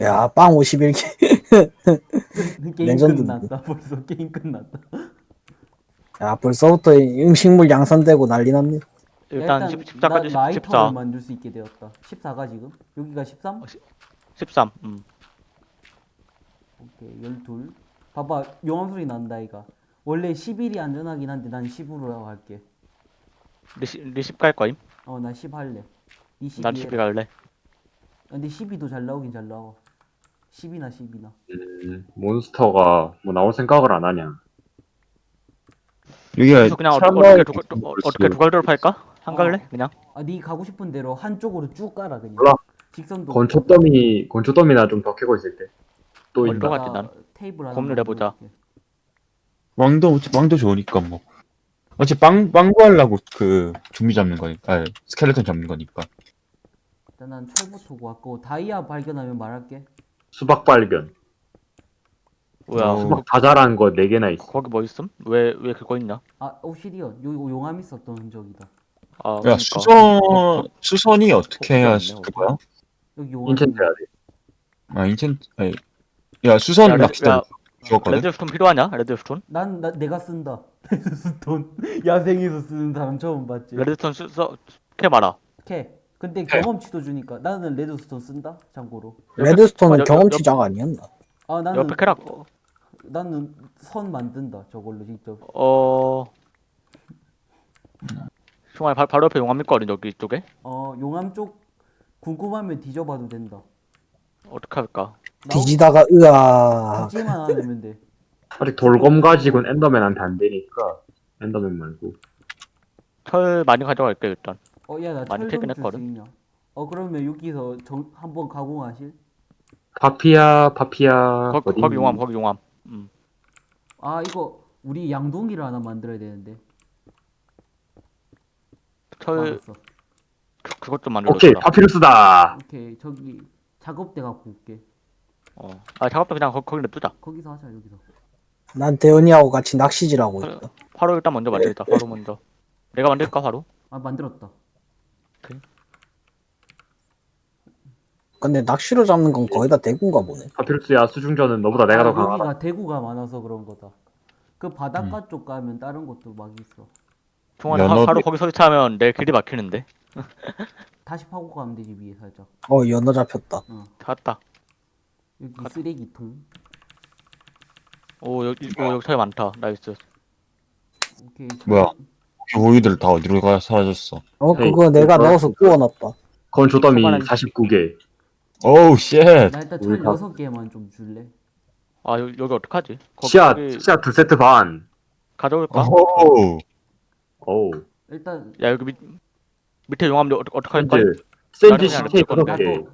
야, 빵 51개. 게임. 끝났다. 벌써 게임 끝났다. 야, 벌써부터 음식물 양산되고 난리 났네. 일단 10, 14까지 나, 14, 라이터를 만들 수 있게 되었다. 14가 지금? 여기가 13? 13. 음. 오케이 12. 봐봐 용암 소리 난다 이가. 원래 11이 안전하긴 한데 난 10으로 할게. 리시 리십 갈 거임? 어 나 10 할래. 니 12. 난12 갈래. 근데 12도 잘 나오긴 잘 나와. 10이나 10이나. 음, 몬스터가 뭐 나올 생각을 안 하냐 여기가 그냥 어떻게 참마을 어떻게 두, 어, 어떻게 두갈 드롭할까? 한 갈래? 그냥? 아, 네 가고 싶은 대로 한쪽으로 쭉 깔아 그냥. 몰라. 직선도. 건초 더미 건초 더미나 좀더 캐고 있을 때또 어디로 있나 가? 같지, 난. 테이블 하나 고민을 해보자. 왕도 왕도 좋으니까 뭐 어차피 빵 빵구 하려고 그 좀비 잡는 거니까 아 스켈레톤 잡는 거니까 일단 난 철부터 구하고 다이아 발견하면 말할게. 수박 발견 뭐야? 어. 수박 다 자란 거 4개나 있어 거기 뭐 있음? 왜 왜 그거 있냐? 아 obsidian. 요 용암 있었던 흔적이다. 아, 야 그러니까. 수선 수선이 어떻게 해야 없네, 그거야? 여기. enchant 해야 돼 아 인첸 아니 야 수선 야, 레- 낚시대 야, 죽었거든 redstone 필요하냐? redstone? 난 나, 내가 쓴다. redstone 야생에서 쓰는 사람 처음 봤지. redstone 쓰, 써, 캐봐라. 캐. 근데 경험치도 주니까 나는 redstone 쓴다. 참고로. redstone은 옆- 경험치장 아니었나? 아 나는 옆에 캐라고. 나는 선 만든다. 저걸로 직접. 어. 중앙에 바, 바로 옆에 용암 있거든 여기 이쪽에. 어 용암 쪽 궁금하면 뒤져봐도 된다. 어떻게 할까? 뒤지다가 으아. 죽지만 않으면 돼. 아직 돌검 가지고는 Enderman한테 안 되니까 엔더맨 말고 철 많이 가져갈게 일단. 어야나 많이 철좀 캐긴 줄수 했거든. 있냐? 어 그러면 여기서 정, 한번 가공하실? 파피야 파피야 거기, 어디 거기 용암 거기 용암. 음. 아 이거 우리 양동이를 하나 만들어야 되는데. 철 알았어. 그- 그것 좀 만들어. 오케이 파피루스다 오케이 저기 작업대 갖고 올게. 어. 아 작업도 그냥 거, 거기 냅두자. 거기서 하자 여기서. 난 대현이하고 같이 낚시질하고. 있다. 화로 일단 먼저 만들자. 화로 먼저. 내가 만들까 화로? 아 만들었다. 근데 낚시로 잡는 건 거의 다 대구인가 보네. 파피루스야 수중전은 너보다 내가 더 아, 강하다 여기가 대구가 많아서 그런 거다. 그 바닷가 음. 쪽 가면 다른 것도 막 있어. 중간에 연어- 화, 화로 거기 설치하면 내 길이 막히는데. 다시 파고 가면 되지 위에 살짝. 어, 연어 잡혔다. 찾았다. 여기 가자. 쓰레기통. 오 여기 오 여기 철 많다. nice. 오케이. 뭐야? 우유들 다 어디로 가 사라졌어 어, 에이, 그거 내가 그거- 넣어서 구워놨다. 더미 초반에- 49개 oh shit 나 일단 철 우리 다- 여섯 개만 좀 줄래? 아 여기, 여기 어떡하지? 거기, 씨앗 거기 씨앗 두 세트 반 가져올까? 오우 어우 일단 야 여기 밑 밑에 용암 어떻게 어떻게 할 거야? 센즈 센즈 나는 시체 다섯 개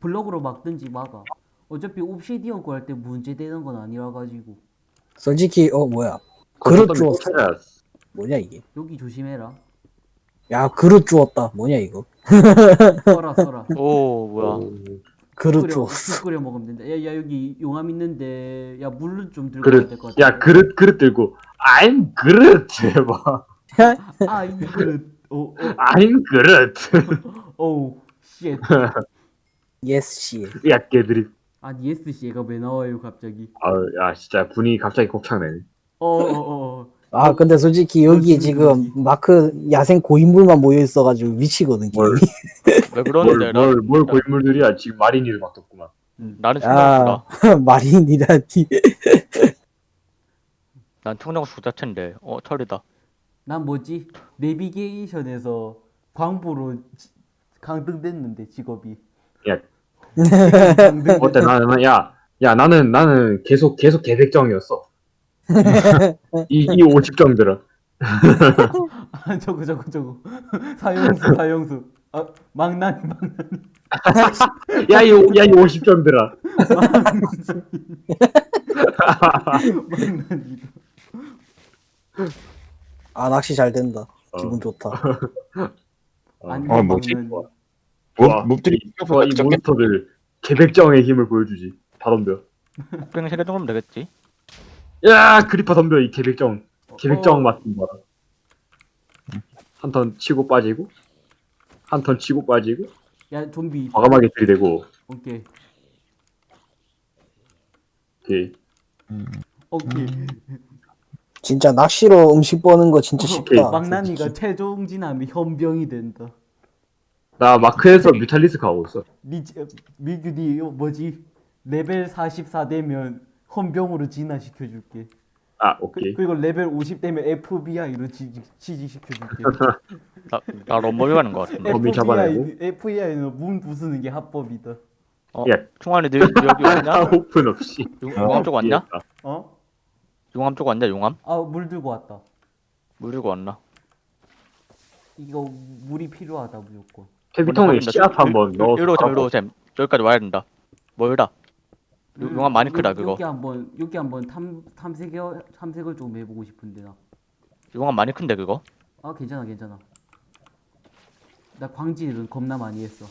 블럭으로 막든지 막아. 어차피 옵시디언 구할 때 문제 되는 건 아니라 가지고 솔직히, 어, 뭐야. 그릇. 찾아야지. 뭐냐, 이게. 여기 조심해라. 야, 그릇 주웠다. 뭐냐, 이거. 써라 써라. 오 뭐야? 오. 그릇 주웠어. 술 끓여 먹으면 된다. 야, 야 여기 용암 있는데 야 물을 좀 들고 그릇 될것 같아. 야 그릇 그릇 들고 I'm Groot 해봐 I Groot. 오, 오, I'm Groot 오, shit. yes, 씨. 야 개들이 아 yes 씨가 왜 나와요 갑자기? 아유 야 진짜 분위기 갑자기 곱창내네 어, 어, 어. 아, 근데 솔직히 여기 어, 지금 마크 야생 고인물만 모여 있어가지고 미치거든, 뭘. 왜 그러는데? 나, 뭘, 뭘, 뭘 고인물들이야 지금 마린이를 막 떴구만 나는 아. 충정수다. 마린이라니. 난 충정수 자체인데. 어 철이다. 난 뭐지? 내비게이션에서 광부로 지- 강등됐는데 직업이. 야. 어때 나는 야, 야 나는 나는 계속 계속 계획정이었어 이, 이 50정들은 아 저거 저거 저거. 사형수 사형수. 아 망나니 망나니. 야이 야이 50정들아 망나니. 아 낚시 잘 된다. 어. 기분 좋다. 안 어, 뭐지? 먹는 우와. mob, mob들이 좋아 이. 몬스터들 개백정의 힘을 보여주지 다 덤벼 그냥 세개 정도면 되겠지. 야 creeper 덤벼 이 개백정 개백정 어. 맛좀 봐라 한 턴 치고 빠지고 한 턴 치고 빠지고 야 좀비 과감하게 들이대고 오케이 오케이 오케이 진짜 낚시로 음식 버는 거 진짜 쉽다. 망나니가 최종 진화면 헌병이 된다 나 마크에서 뮤탈리스크 하고 있어 리지 미규디 이거 뭐지 레벨 44 되면 헌병으로 진화시켜줄게 아 그, 오케이 그리고 레벨 50 되면 FBI로 지지시켜줄게 나, 나 럼버비 가는 거 같은데. 범인 잡아내고. FBI는 문 부수는 게 합법이다 어, 야. 충환이 너, 너 여기 아 왔냐? 오픈 없이 쪽 왔냐? 이해했다. 어? 용암 쪽 왔냐? 용암? 아 물 들고 왔다 물 들고 왔나? 이거 물이 필요하다 무조건 퇴비통에 씨앗 한번 일로 오셈, 깔고. 일로 오셈. 여기까지 와야 된다. 멀다. 요- 용암 많이 크다 요- 그거. 여기 한번 여기 한번 탐 탐색을 탐색을 좀 해보고 싶은데 나. 용암 많이 큰데 그거? 아 괜찮아 괜찮아. 나 광질은 겁나 많이 했어.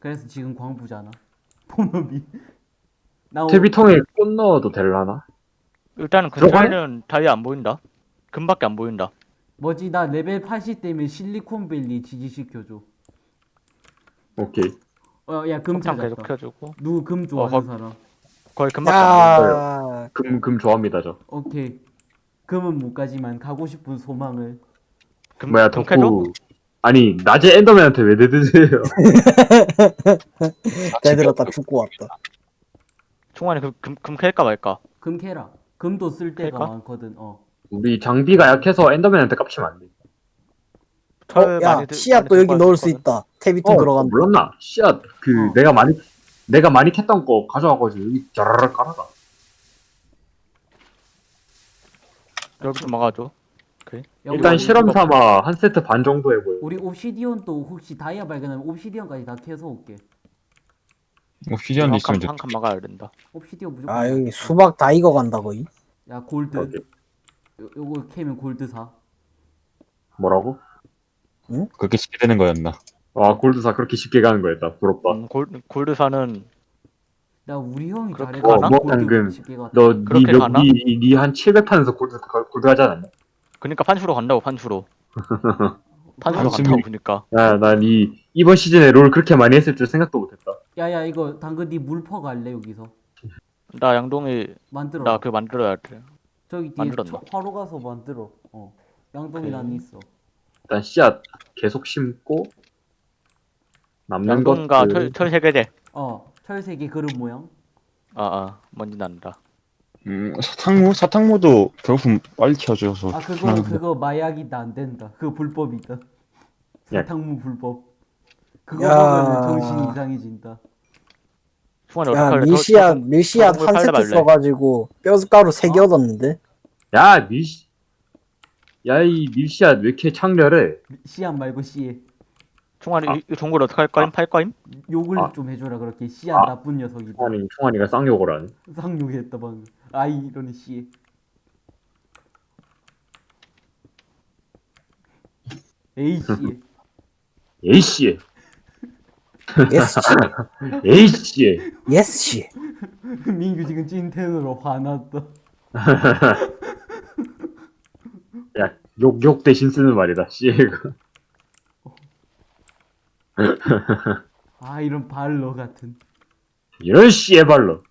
그래서 지금 광부잖아. 본업이. 나 오- 퇴비통에 꽃 넣어도 될라나? 일단은 들어가네? 근처에는 다이아 안 보인다. 금밖에 안 보인다. 뭐지 나 레벨 80 되면 실리콘밸리 지지시켜줘. 오케이 어 야금 폭탄 계속 찾았다. 켜주고. 누구 금 좋아하는 어, 거- 사람? 거의 금밖에 안 보인다. 야, 금금 좋아합니다 저 오케이. 금은 못 가지만 가고 싶은 소망을. 금, 뭐야 금? 덕후 아니 낮에 엔더맨한테 왜 대드세요 잘 들었다 죽고 왔다. 충환이 금, 금, 금 캘까 말까? 금 캐라. 금도 쓸 때가 그럴까? 많거든. 어. 우리 장비가 약해서 엔더맨한테 깝치면 안돼 철 어, 야 많이 들- 씨앗도 여기 들고 넣을 수. 있다. 태비통 어, 들어간다. 몰랐나? 씨앗 그 어. 내가 많이 내가 많이 캤던 거 가져와가지고 여기 자라락 깔아가. 여기 좀 막아줘. 야, 일단 우리- 실험 삼아 한 세트 반 정도 해보여. 우리 옵시디언도 혹시 다이아 발견하면 옵시디언까지 다 캐서 올게. 옵시디언도 있으면 좋 한칸 막아야 된다. 옵시디언 무조건. 아 여기 수박 다 익어간다 거의. 야 골드. 오케이. 요, 요거 캐면 골드 사. 뭐라고? 그렇게 쉽게 되는 거였나? 아 골드사 그렇게 쉽게 가는 거였다. 부럽다. 음, 골, 골드사는 나 우리 형이 그렇게 잘해가 가나? 뭐, 골드 방금 쉽게 갔다. 그렇게 가나? 너니니한 700판에서 골드 골드 하지 않았냐? 그니까 판수로 간다고 판수로. 판수로. 간다고 그니까. 야난이 이번 시즌에 롤 그렇게 많이 했을 줄 생각도 못했다. 야야 이거 당근 니 물 퍼 갈래 여기서 나 양동이 만들어. 나 그 만들어야 돼. 저기 뒤에 만들었나? 저- 화로 가서 만들어. 어. 양동이 난 있어. 일단 씨앗 계속 심고 남는 것들 철, 철 세계제. 어. 철색의 그릇 모양. 아, 아, 뭔지 난다. 음, 사탕무? 사탕무도 배고픔 빨리 켜줘서 아 그거 좋긴 그거 마약이다 안 된다. 그거 불법이다. 야. 사탕무 불법. 그거 야. 먹으면 정신 이상해진다. 충환이 야 밀씨앗 저런 한걸 세트? 써가지고 뼈가루 세개 어? 얻었는데. 야 밀씨 야이 밀씨앗 왜 이렇게 창렬해? 씨앗 말고 씨에. 충환이 아. 이, 이 종걸 어떡할 거임? 팔 거임? 욕을 아. 좀 해줘라 그렇게 씨앗 아. 나쁜 녀석이다. 총환이 총환이가 쌍욕을 하네. 쌍욕했다 방금. 아이 이러는 씨에. 에이 씨에. 에이씨, yes 씨. 에이씨. yes 씨. 민규 지금 찐텐으로 화났다. 야, 욕, 욕 대신 쓰는 말이다, 씨가. 아 이런 발로 같은. 이런 씨의 발로.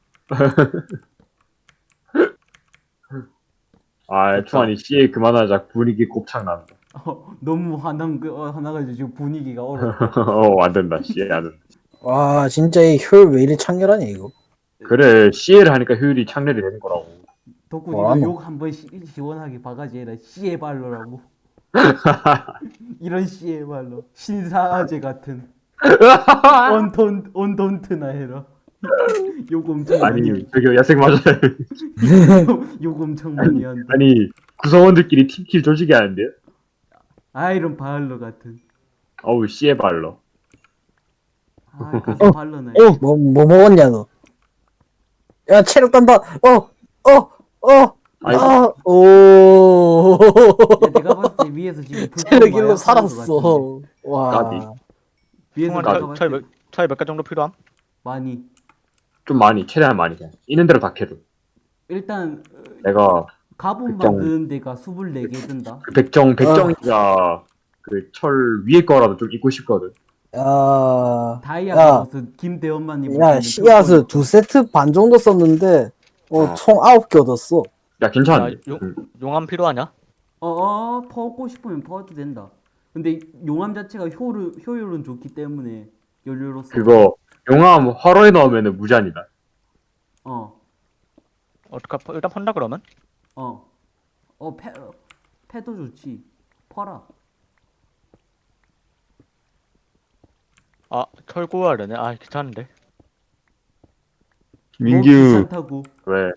아, 총환이 씨에 그만하자. 분위기 곱창 난다. 어, 너무 화난 그 어, 화나가지고 지금 분위기가 얼어. 어, 안 된다, 씨에 안 된다. 와 진짜 이 효율 왜 이리 창렬하냐 이거. 그래, 씨에를 하니까 효율이 창렬이 되는 거라고. 덕구 뭐라 이거 너? 욕 한번 시원하게 바가지 해라. 씨의 발로라고. 이런 씨의 발로. 신사아재 같은. 온돈 온돈트나 해라. 욕 엄청 많이 아니, 한다. 저기 야생 맞아요. 욕 엄청 많이 한다. 아니, 구성원들끼리 팀킬 조직이 하는데요? 아 이런 발로 같은. 어우, 씨의 발로. 아 가서 발로나. 해. 어! 뭐뭐 먹었냐 너? 야 체력 단다. 어어 어. 어, 오. 야, 내가 봤을 때 위에서 지금 체력 마약 1로 하는 것 살았어. 와. 까비. 위에서 내가 차- 봤을 차에 때 몇, 차에 몇개 정도 필요함? 많이 좀 많이 최대한 많이 그냥 있는 대로 다 캐도 일단 어, 내가 가본 백정. 만드는 데가 24개 든다 그 백정 백정이가 그 철 위에 거라도 좀 입고 싶거든 야. 다이아가 야. 무슨 김대원만 입을 야, 씨앗을. 두 세트 반 정도 썼는데, 어, 어. 총 아홉 개 얻었어. 야 야, 용- 음. 용암 필요하냐? 어어 퍼고 싶으면 퍼도 된다 근데 용암 자체가 효율, 효율은 좋기 때문에 연료로서 그거 용암 화로에 넣으면 무제한이다 어 어떡하 일단 펀다 그러면? 어. 어, 패, 어, 패도 좋지. 퍼라. 아 되네. 아 귀찮은데. 민규 귀찮다고. 왜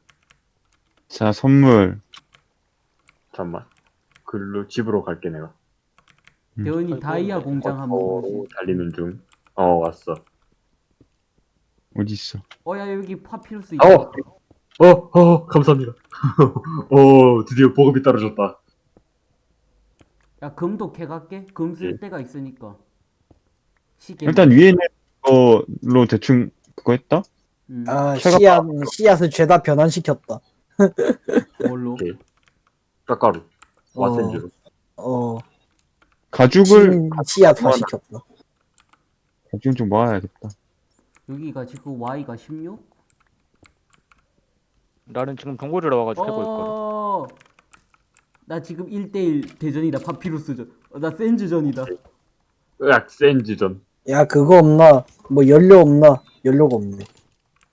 자 선물 잠만 글로 집으로 갈게 내가 음. 대원이 아이고, 다이아 공장 한번 로 보지. 달리는 중 어 왔어 어디 있어? 어, 야, 여기 파피루스 있다. 어! 어! 어! 감사합니다 어 드디어 보급이 떨어졌다 야, 금도 캐갈게. 금 쓸 예. 때가 있으니까. 시계. 일단 위에 있는 거로 대충 그거 했다? 음, 아, 캐가- 씨앗, 씨앗을 죄다 변환시켰다. 뭘로? 깎가루 어. 와센즈로 어, 가죽을 진 씨앗화 시켰다. 가죽 좀 모아야겠다. 여기가 지금 Y가 16? 나는 지금 정보 들어와가지고 해고 있거든. 어. 나 지금 1대1 대전이다. 파피루스전. 어, 나 센즈전이다. 으악 센즈전 야, 그거 없나? 뭐 연료 없나? 연료가 없네.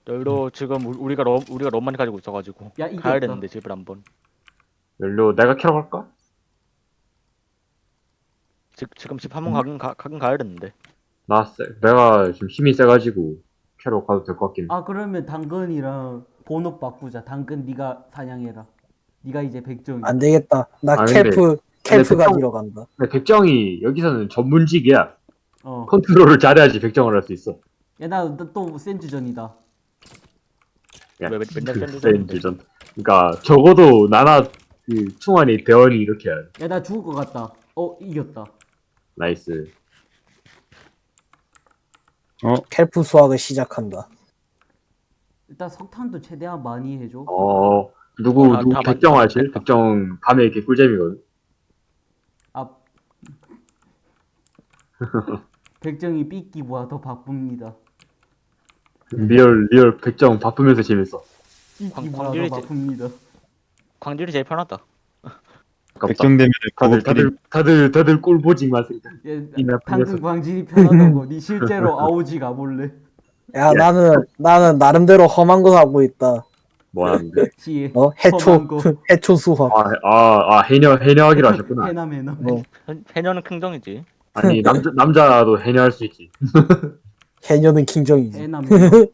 여기로 지금 우- 우리가 너무 우리가 너무 많이 가지고 있어가지고 야, 이겼다. 가야 되는데 집을 한번. 연료 내가 캐러 갈까? 지, 지금 집 한번 가긴 가, 가긴 가야 되는데. 나 쎄. 내가 지금 힘이 세가지고 캐러 가도 될 것 같긴 해 아, 그러면 당근이랑 번호 바꾸자. 당근 네가 사냥해라. 네가 이제 백종이. 안 되겠다. 나 아, 캘프 근데 가지러 간다. 근데 백정이 여기서는 전문직이야 어. 컨트롤을 잘해야지 백정을 할 수 있어 야, 나또 센즈전이다. 야, 왜 맨- 맨날 그. 센즈전 그러니까 적어도 나나 그 충환이 대원이 이렇게 해야 돼 야, 나 죽을 것 같다. 어, 이겼다. nice kelp 수확을 시작한다. 일단 석탄도 최대한 많이 해줘. 어 누구 아, 누구 다 백정 맞- 하실? 백정 밤에 이렇게 꿀잼이거든 아. 백정이 삐끼보다 더 바쁩니다. real real 백정 바쁘면서 재밌어 삐끼보다. 더 바쁩니다. 광질이 제일 편하다. 아깝다 백정되면 다들 다들 다들 다들 꿀보직만 쓰 예, 이 나쁜 당근 녀석. 광질이 편하다고. 니 실제로 아오지 가볼래? 야, 야. 나는, 나는 나름대로 험한 거 하고 있다. 뭐 하는데. 어, 해초, 험한 거. 해초 수확. 아아 아 해녀 해녀하기로 하셨구나 해남 해남. 어, 해- 해녀는 긍정이지. 아니 남자 남자도 해녀할 수 있지 해녀는 킹정이지. 해남 해남.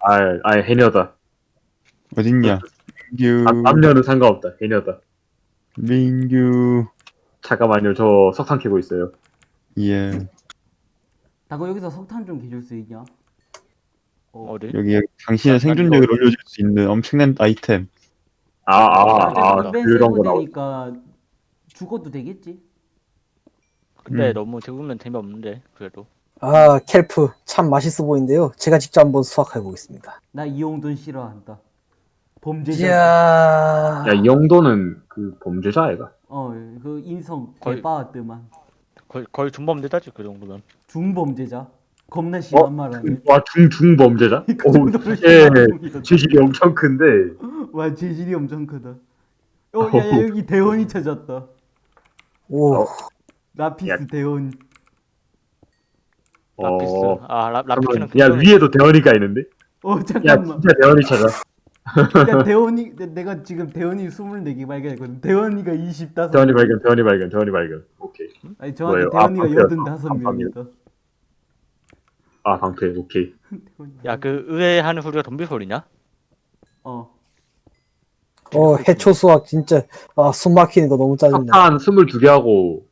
아, 아 해녀다. 어딨냐? 민규 남, 남녀는 상관없다. 해녀다. 민규 잠깐만요. 저 석탄 캐고 있어요. 예 나그 여기서 석탄 좀 개줄 수 있냐? 어. 어디? 여기 여기 당신의 생존력을 올려줄 수 있는 엄청난 아이템. 아, 아, 아, 인벤 그런 거 나오. 되니까 죽어도 되겠지? 근데 음. 너무 죽으면 재미없는데 그래도. 아, 캘프 참 맛있어 보이는데요. 제가 직접 한번 수확해 보겠습니다. 나 이용돈 싫어한다. 범죄자. 야, 이 정도는 그 범죄자 아이가. 어, 그 인성 거의- 개빠았더만. 거의 거의 준범대다지 그 정도면. 중범죄자. 겁나 심한 어? 말 하네. 와, 중, 중 범죄자? 그 오, 정도로 예, 놈이다. 죄질이 엄청 큰데. 와, 재질이 엄청 크다. 어, 야, 야, 여기 대원이 찾았다. 오, 어. lapis 야. 대원. lapis. 어, 아 라, lapis는 그러면, 야. 위에도 대원이가 있는데? 어, 야, 잠깐만. 진짜 대원이 찾아. 야, 대원이, 내- 내가 지금 대원이 24개 발견했거든. 대원이가 25. 대원이 발견, 대원이 발견, 대원이 발견. 오케이. 아니, 저한테 뭐예요? 아, 대원이가 방패요. 85명이다. 아, 방패, 오케이. 야 그 의외하는 소리가 좀비 소리냐? 어. 어, 해초 수확 진짜, 아, 숨 막히는 거 너무 짜증나. 석탄 22개 하고,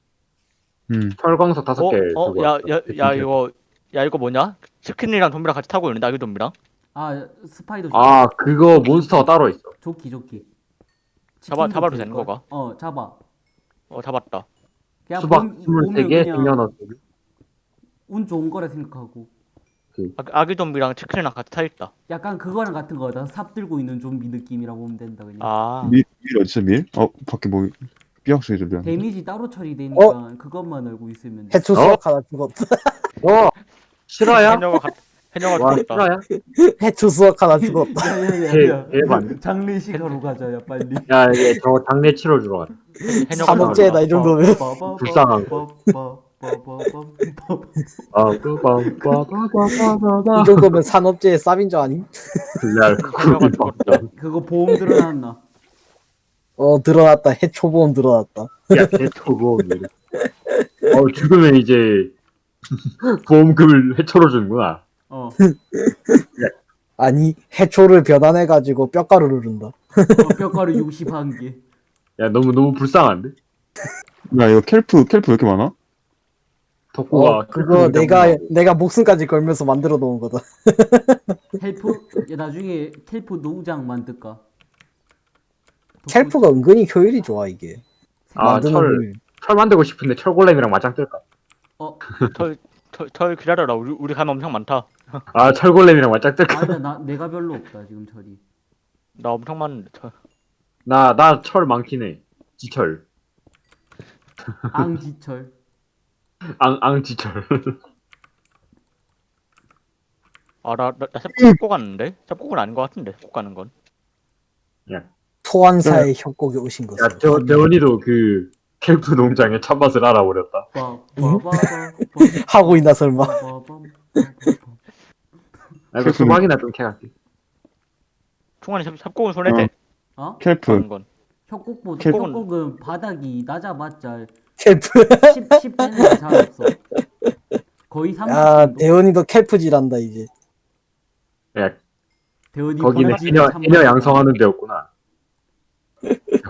음 철광석 5개. 어? 어? 야, 야, 야 이거 야 이거 뭐냐? 치킨이랑 좀비랑 같이 타고 있는데 아기 좀비랑? 아, spider 아, 그거 몬스터가 따로 있어. 좋기, 좋기. 잡아 잡아도? 되는 거가? 어 잡아. 어 잡았다. 수박 본- 보면 23개, 그냥 생년 어떻게? 운 좋은 거라 생각하고 아, 아기 좀비랑 치킨이랑 같이 타 있다. 약간 그거랑 같은 거다. 삽 들고 있는 좀비 느낌이라고 보면 된다 그냥. 아 밀, 밀 어디서 밀? 어 밖에 뭐 삐약 소리 들려 데미지 따로 처리되니까 그것만 알고 있으면 돼. 해초 어? 수확 하나 죽었다. 어 실화야? 해녀가 죽었다. 실화야? 해초 수학 하나 죽었다. 야야야야. 대- 대박. 장례식하러 가자 야 빨리. 야 이게 저 장례 치러 주러 가자. 해녀가 산업재해다 이 정도면. 불쌍한 아 빠빠빠빠빠빠빠. 이 정도면 산업재해 쌉인줄? 야 해녀가 죽었다. 그거 보험 들어놨나? 어 드러났다. 해초 보험 드러났다. 야 개토고. 어 죽으면 이제 보험금을 해초로 주는구나. 어. 아니 해초를 변환해가지고 뼈가루를 준다. 어, 뼈가루 61개. 야 너무 너무 불쌍한데? 야 이거 kelp kelp 왜 이렇게 많아? 덕후가 어 그거 내가 내가 목숨까지 걸면서 만들어 놓은 거다. kelp? 야 나중에 kelp 농장 만들까? 켈프가 은근히 효율이 좋아 이게. 아, 만드는 철. 효율. 철 만들고 싶은데 철골렘이랑 맞짱 뜰까? 어털 기다려라. 우리 우리 가면 엄청 많다. 아 철골렘이랑 맞짱 뜰까? 아니다 나 내가 별로 없다 지금 철이. 나 엄청 많은데 털. 나나 철 많긴 해. 지철. 앙지철. 앙 앙지철. 아 나나 삽꼭 갔는데? 삽꼭은 아닌 것 같은데. 꼭 가는 건. 소환사의 협곡에 오신 것을. 야저 재원이도 그 캠프 농장의 참맛을 알아버렸다. 하고 있나 설마. 나 이거 수박이나 좀 캐갈게. 삽, 삽꼭은 손에 대. 어? 가는 건. 협곡보다 켈프- 협곡은 바닥이 낮아봤자 켈프. 10, 10대는 잘 없어. 거의 30 야 정도. 대원이도 켈프질한다 이제. 야 대원이 거기는 해녀 해녀 양성하는 데였구나.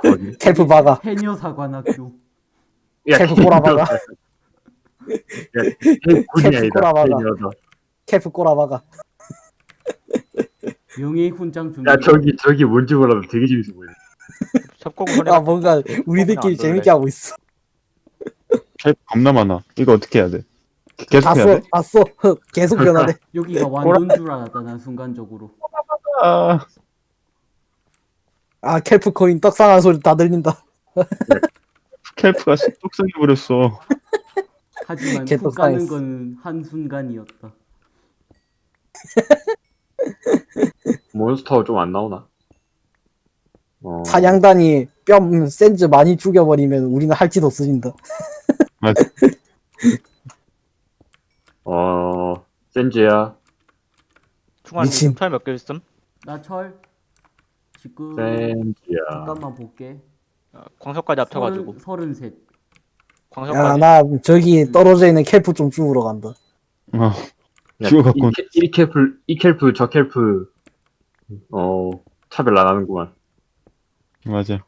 거기. 켈프 박아. 해녀 사관학교. 야 캘프 군이 캘프. 해녀다. 켈프 꼬라박아. 명예의 훈장 준비. 야 저기 저기 뭔지 몰라도 되게 재밌어 보이네. 손에 아 뭔가 안 우리들끼리. 재밌게 하고 있어. 켈프 겁나 많아 이거 어떻게 해야 돼? 계속 다 해야 써, 돼? 다 써. 계속 변하네. 여기가 완전 줄 알았다 난 순간적으로. 아아 켈프 코인 떡상한 소리 다 들린다. 켈프가 뚝성해 버렸어 하지만 걔훅또 가는 사이즈. 건 한순간이었다. 몬스터 좀 안 나오나? 어, 사냥단이 뺨 센즈 많이 죽여버리면 우리는 할지도 없어진다. 맞아 어 센즈야. 충환이 미친. 철몇 개 있음? 나 철. 지금 센즈야. 잠깐만 볼게. 어, 광석까지 합쳐가지고. 서른 셋. 광석까지. 야나 저기 떨어져 있는 켈프 좀 죽으러 간다. 어, 야, 죽어 갖고. 이, 켈프 이 켈프 저 켈프 어 차별 안 하는구만. 맞아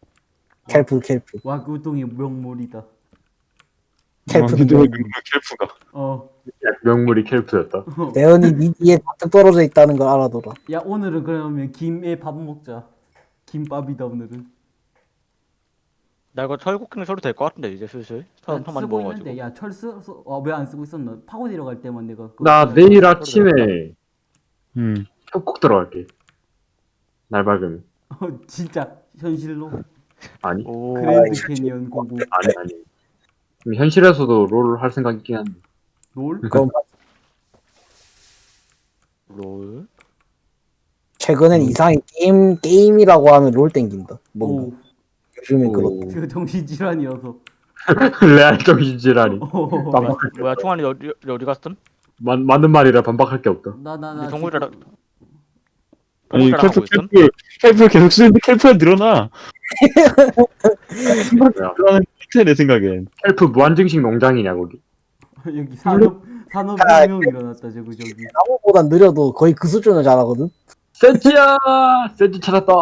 켈프 켈프. 와구동의 명물이다. 아, 왜 명. 켈프가 어. 야, 명물이 켈프였다. 대원이 니 뒤에 잔뜩 떨어져 있다는 걸 알아둬라. 야 오늘은 그러면 김에 밥 먹자. 김밥이다 오늘은. 나 이거 철곡괭이 써도 될 것 같은데 이제 슬슬. 철 야, 많이 쓰고 먹어가지고. 있는데 야철 쓰, 쓰 어, 왜 안 쓰고 있었나? 파고 내려갈 때만 내가. 나 내일 돼. 아침에 음 협곡 들어갈게. 날 밝으면. 어, 진짜 현실로. 아니 오. 그랜드 캐니언 go go. 아니 아니. 지금 현실에서도 롤 할 생각 있긴 한데. 롤? 롤. 최근엔 이상하게 게임 게임이라고 하면 롤 땡긴다. 뭔가 오. 요즘엔 그렇다. 오. 그 정신 질환이어서. 레알 정신질환이. 어. 반박. 뭐야 충환이 어디 어디 갔음? 맞, 맞는 말이라 반박할 게 없다. 나 나나 근데 동물이라 아니 있음? 켈프 켈프 계속 쓰는데 켈프가 늘어나. 늘어나는 것 같아 내 생각엔 캘프 무한증식 농장이냐 거기. 여기 산업 산업혁명 일어났다 저거 저기. 나무보다 느려도 거의 그 수준을 잘하거든. 센치야! 센치 찾았다!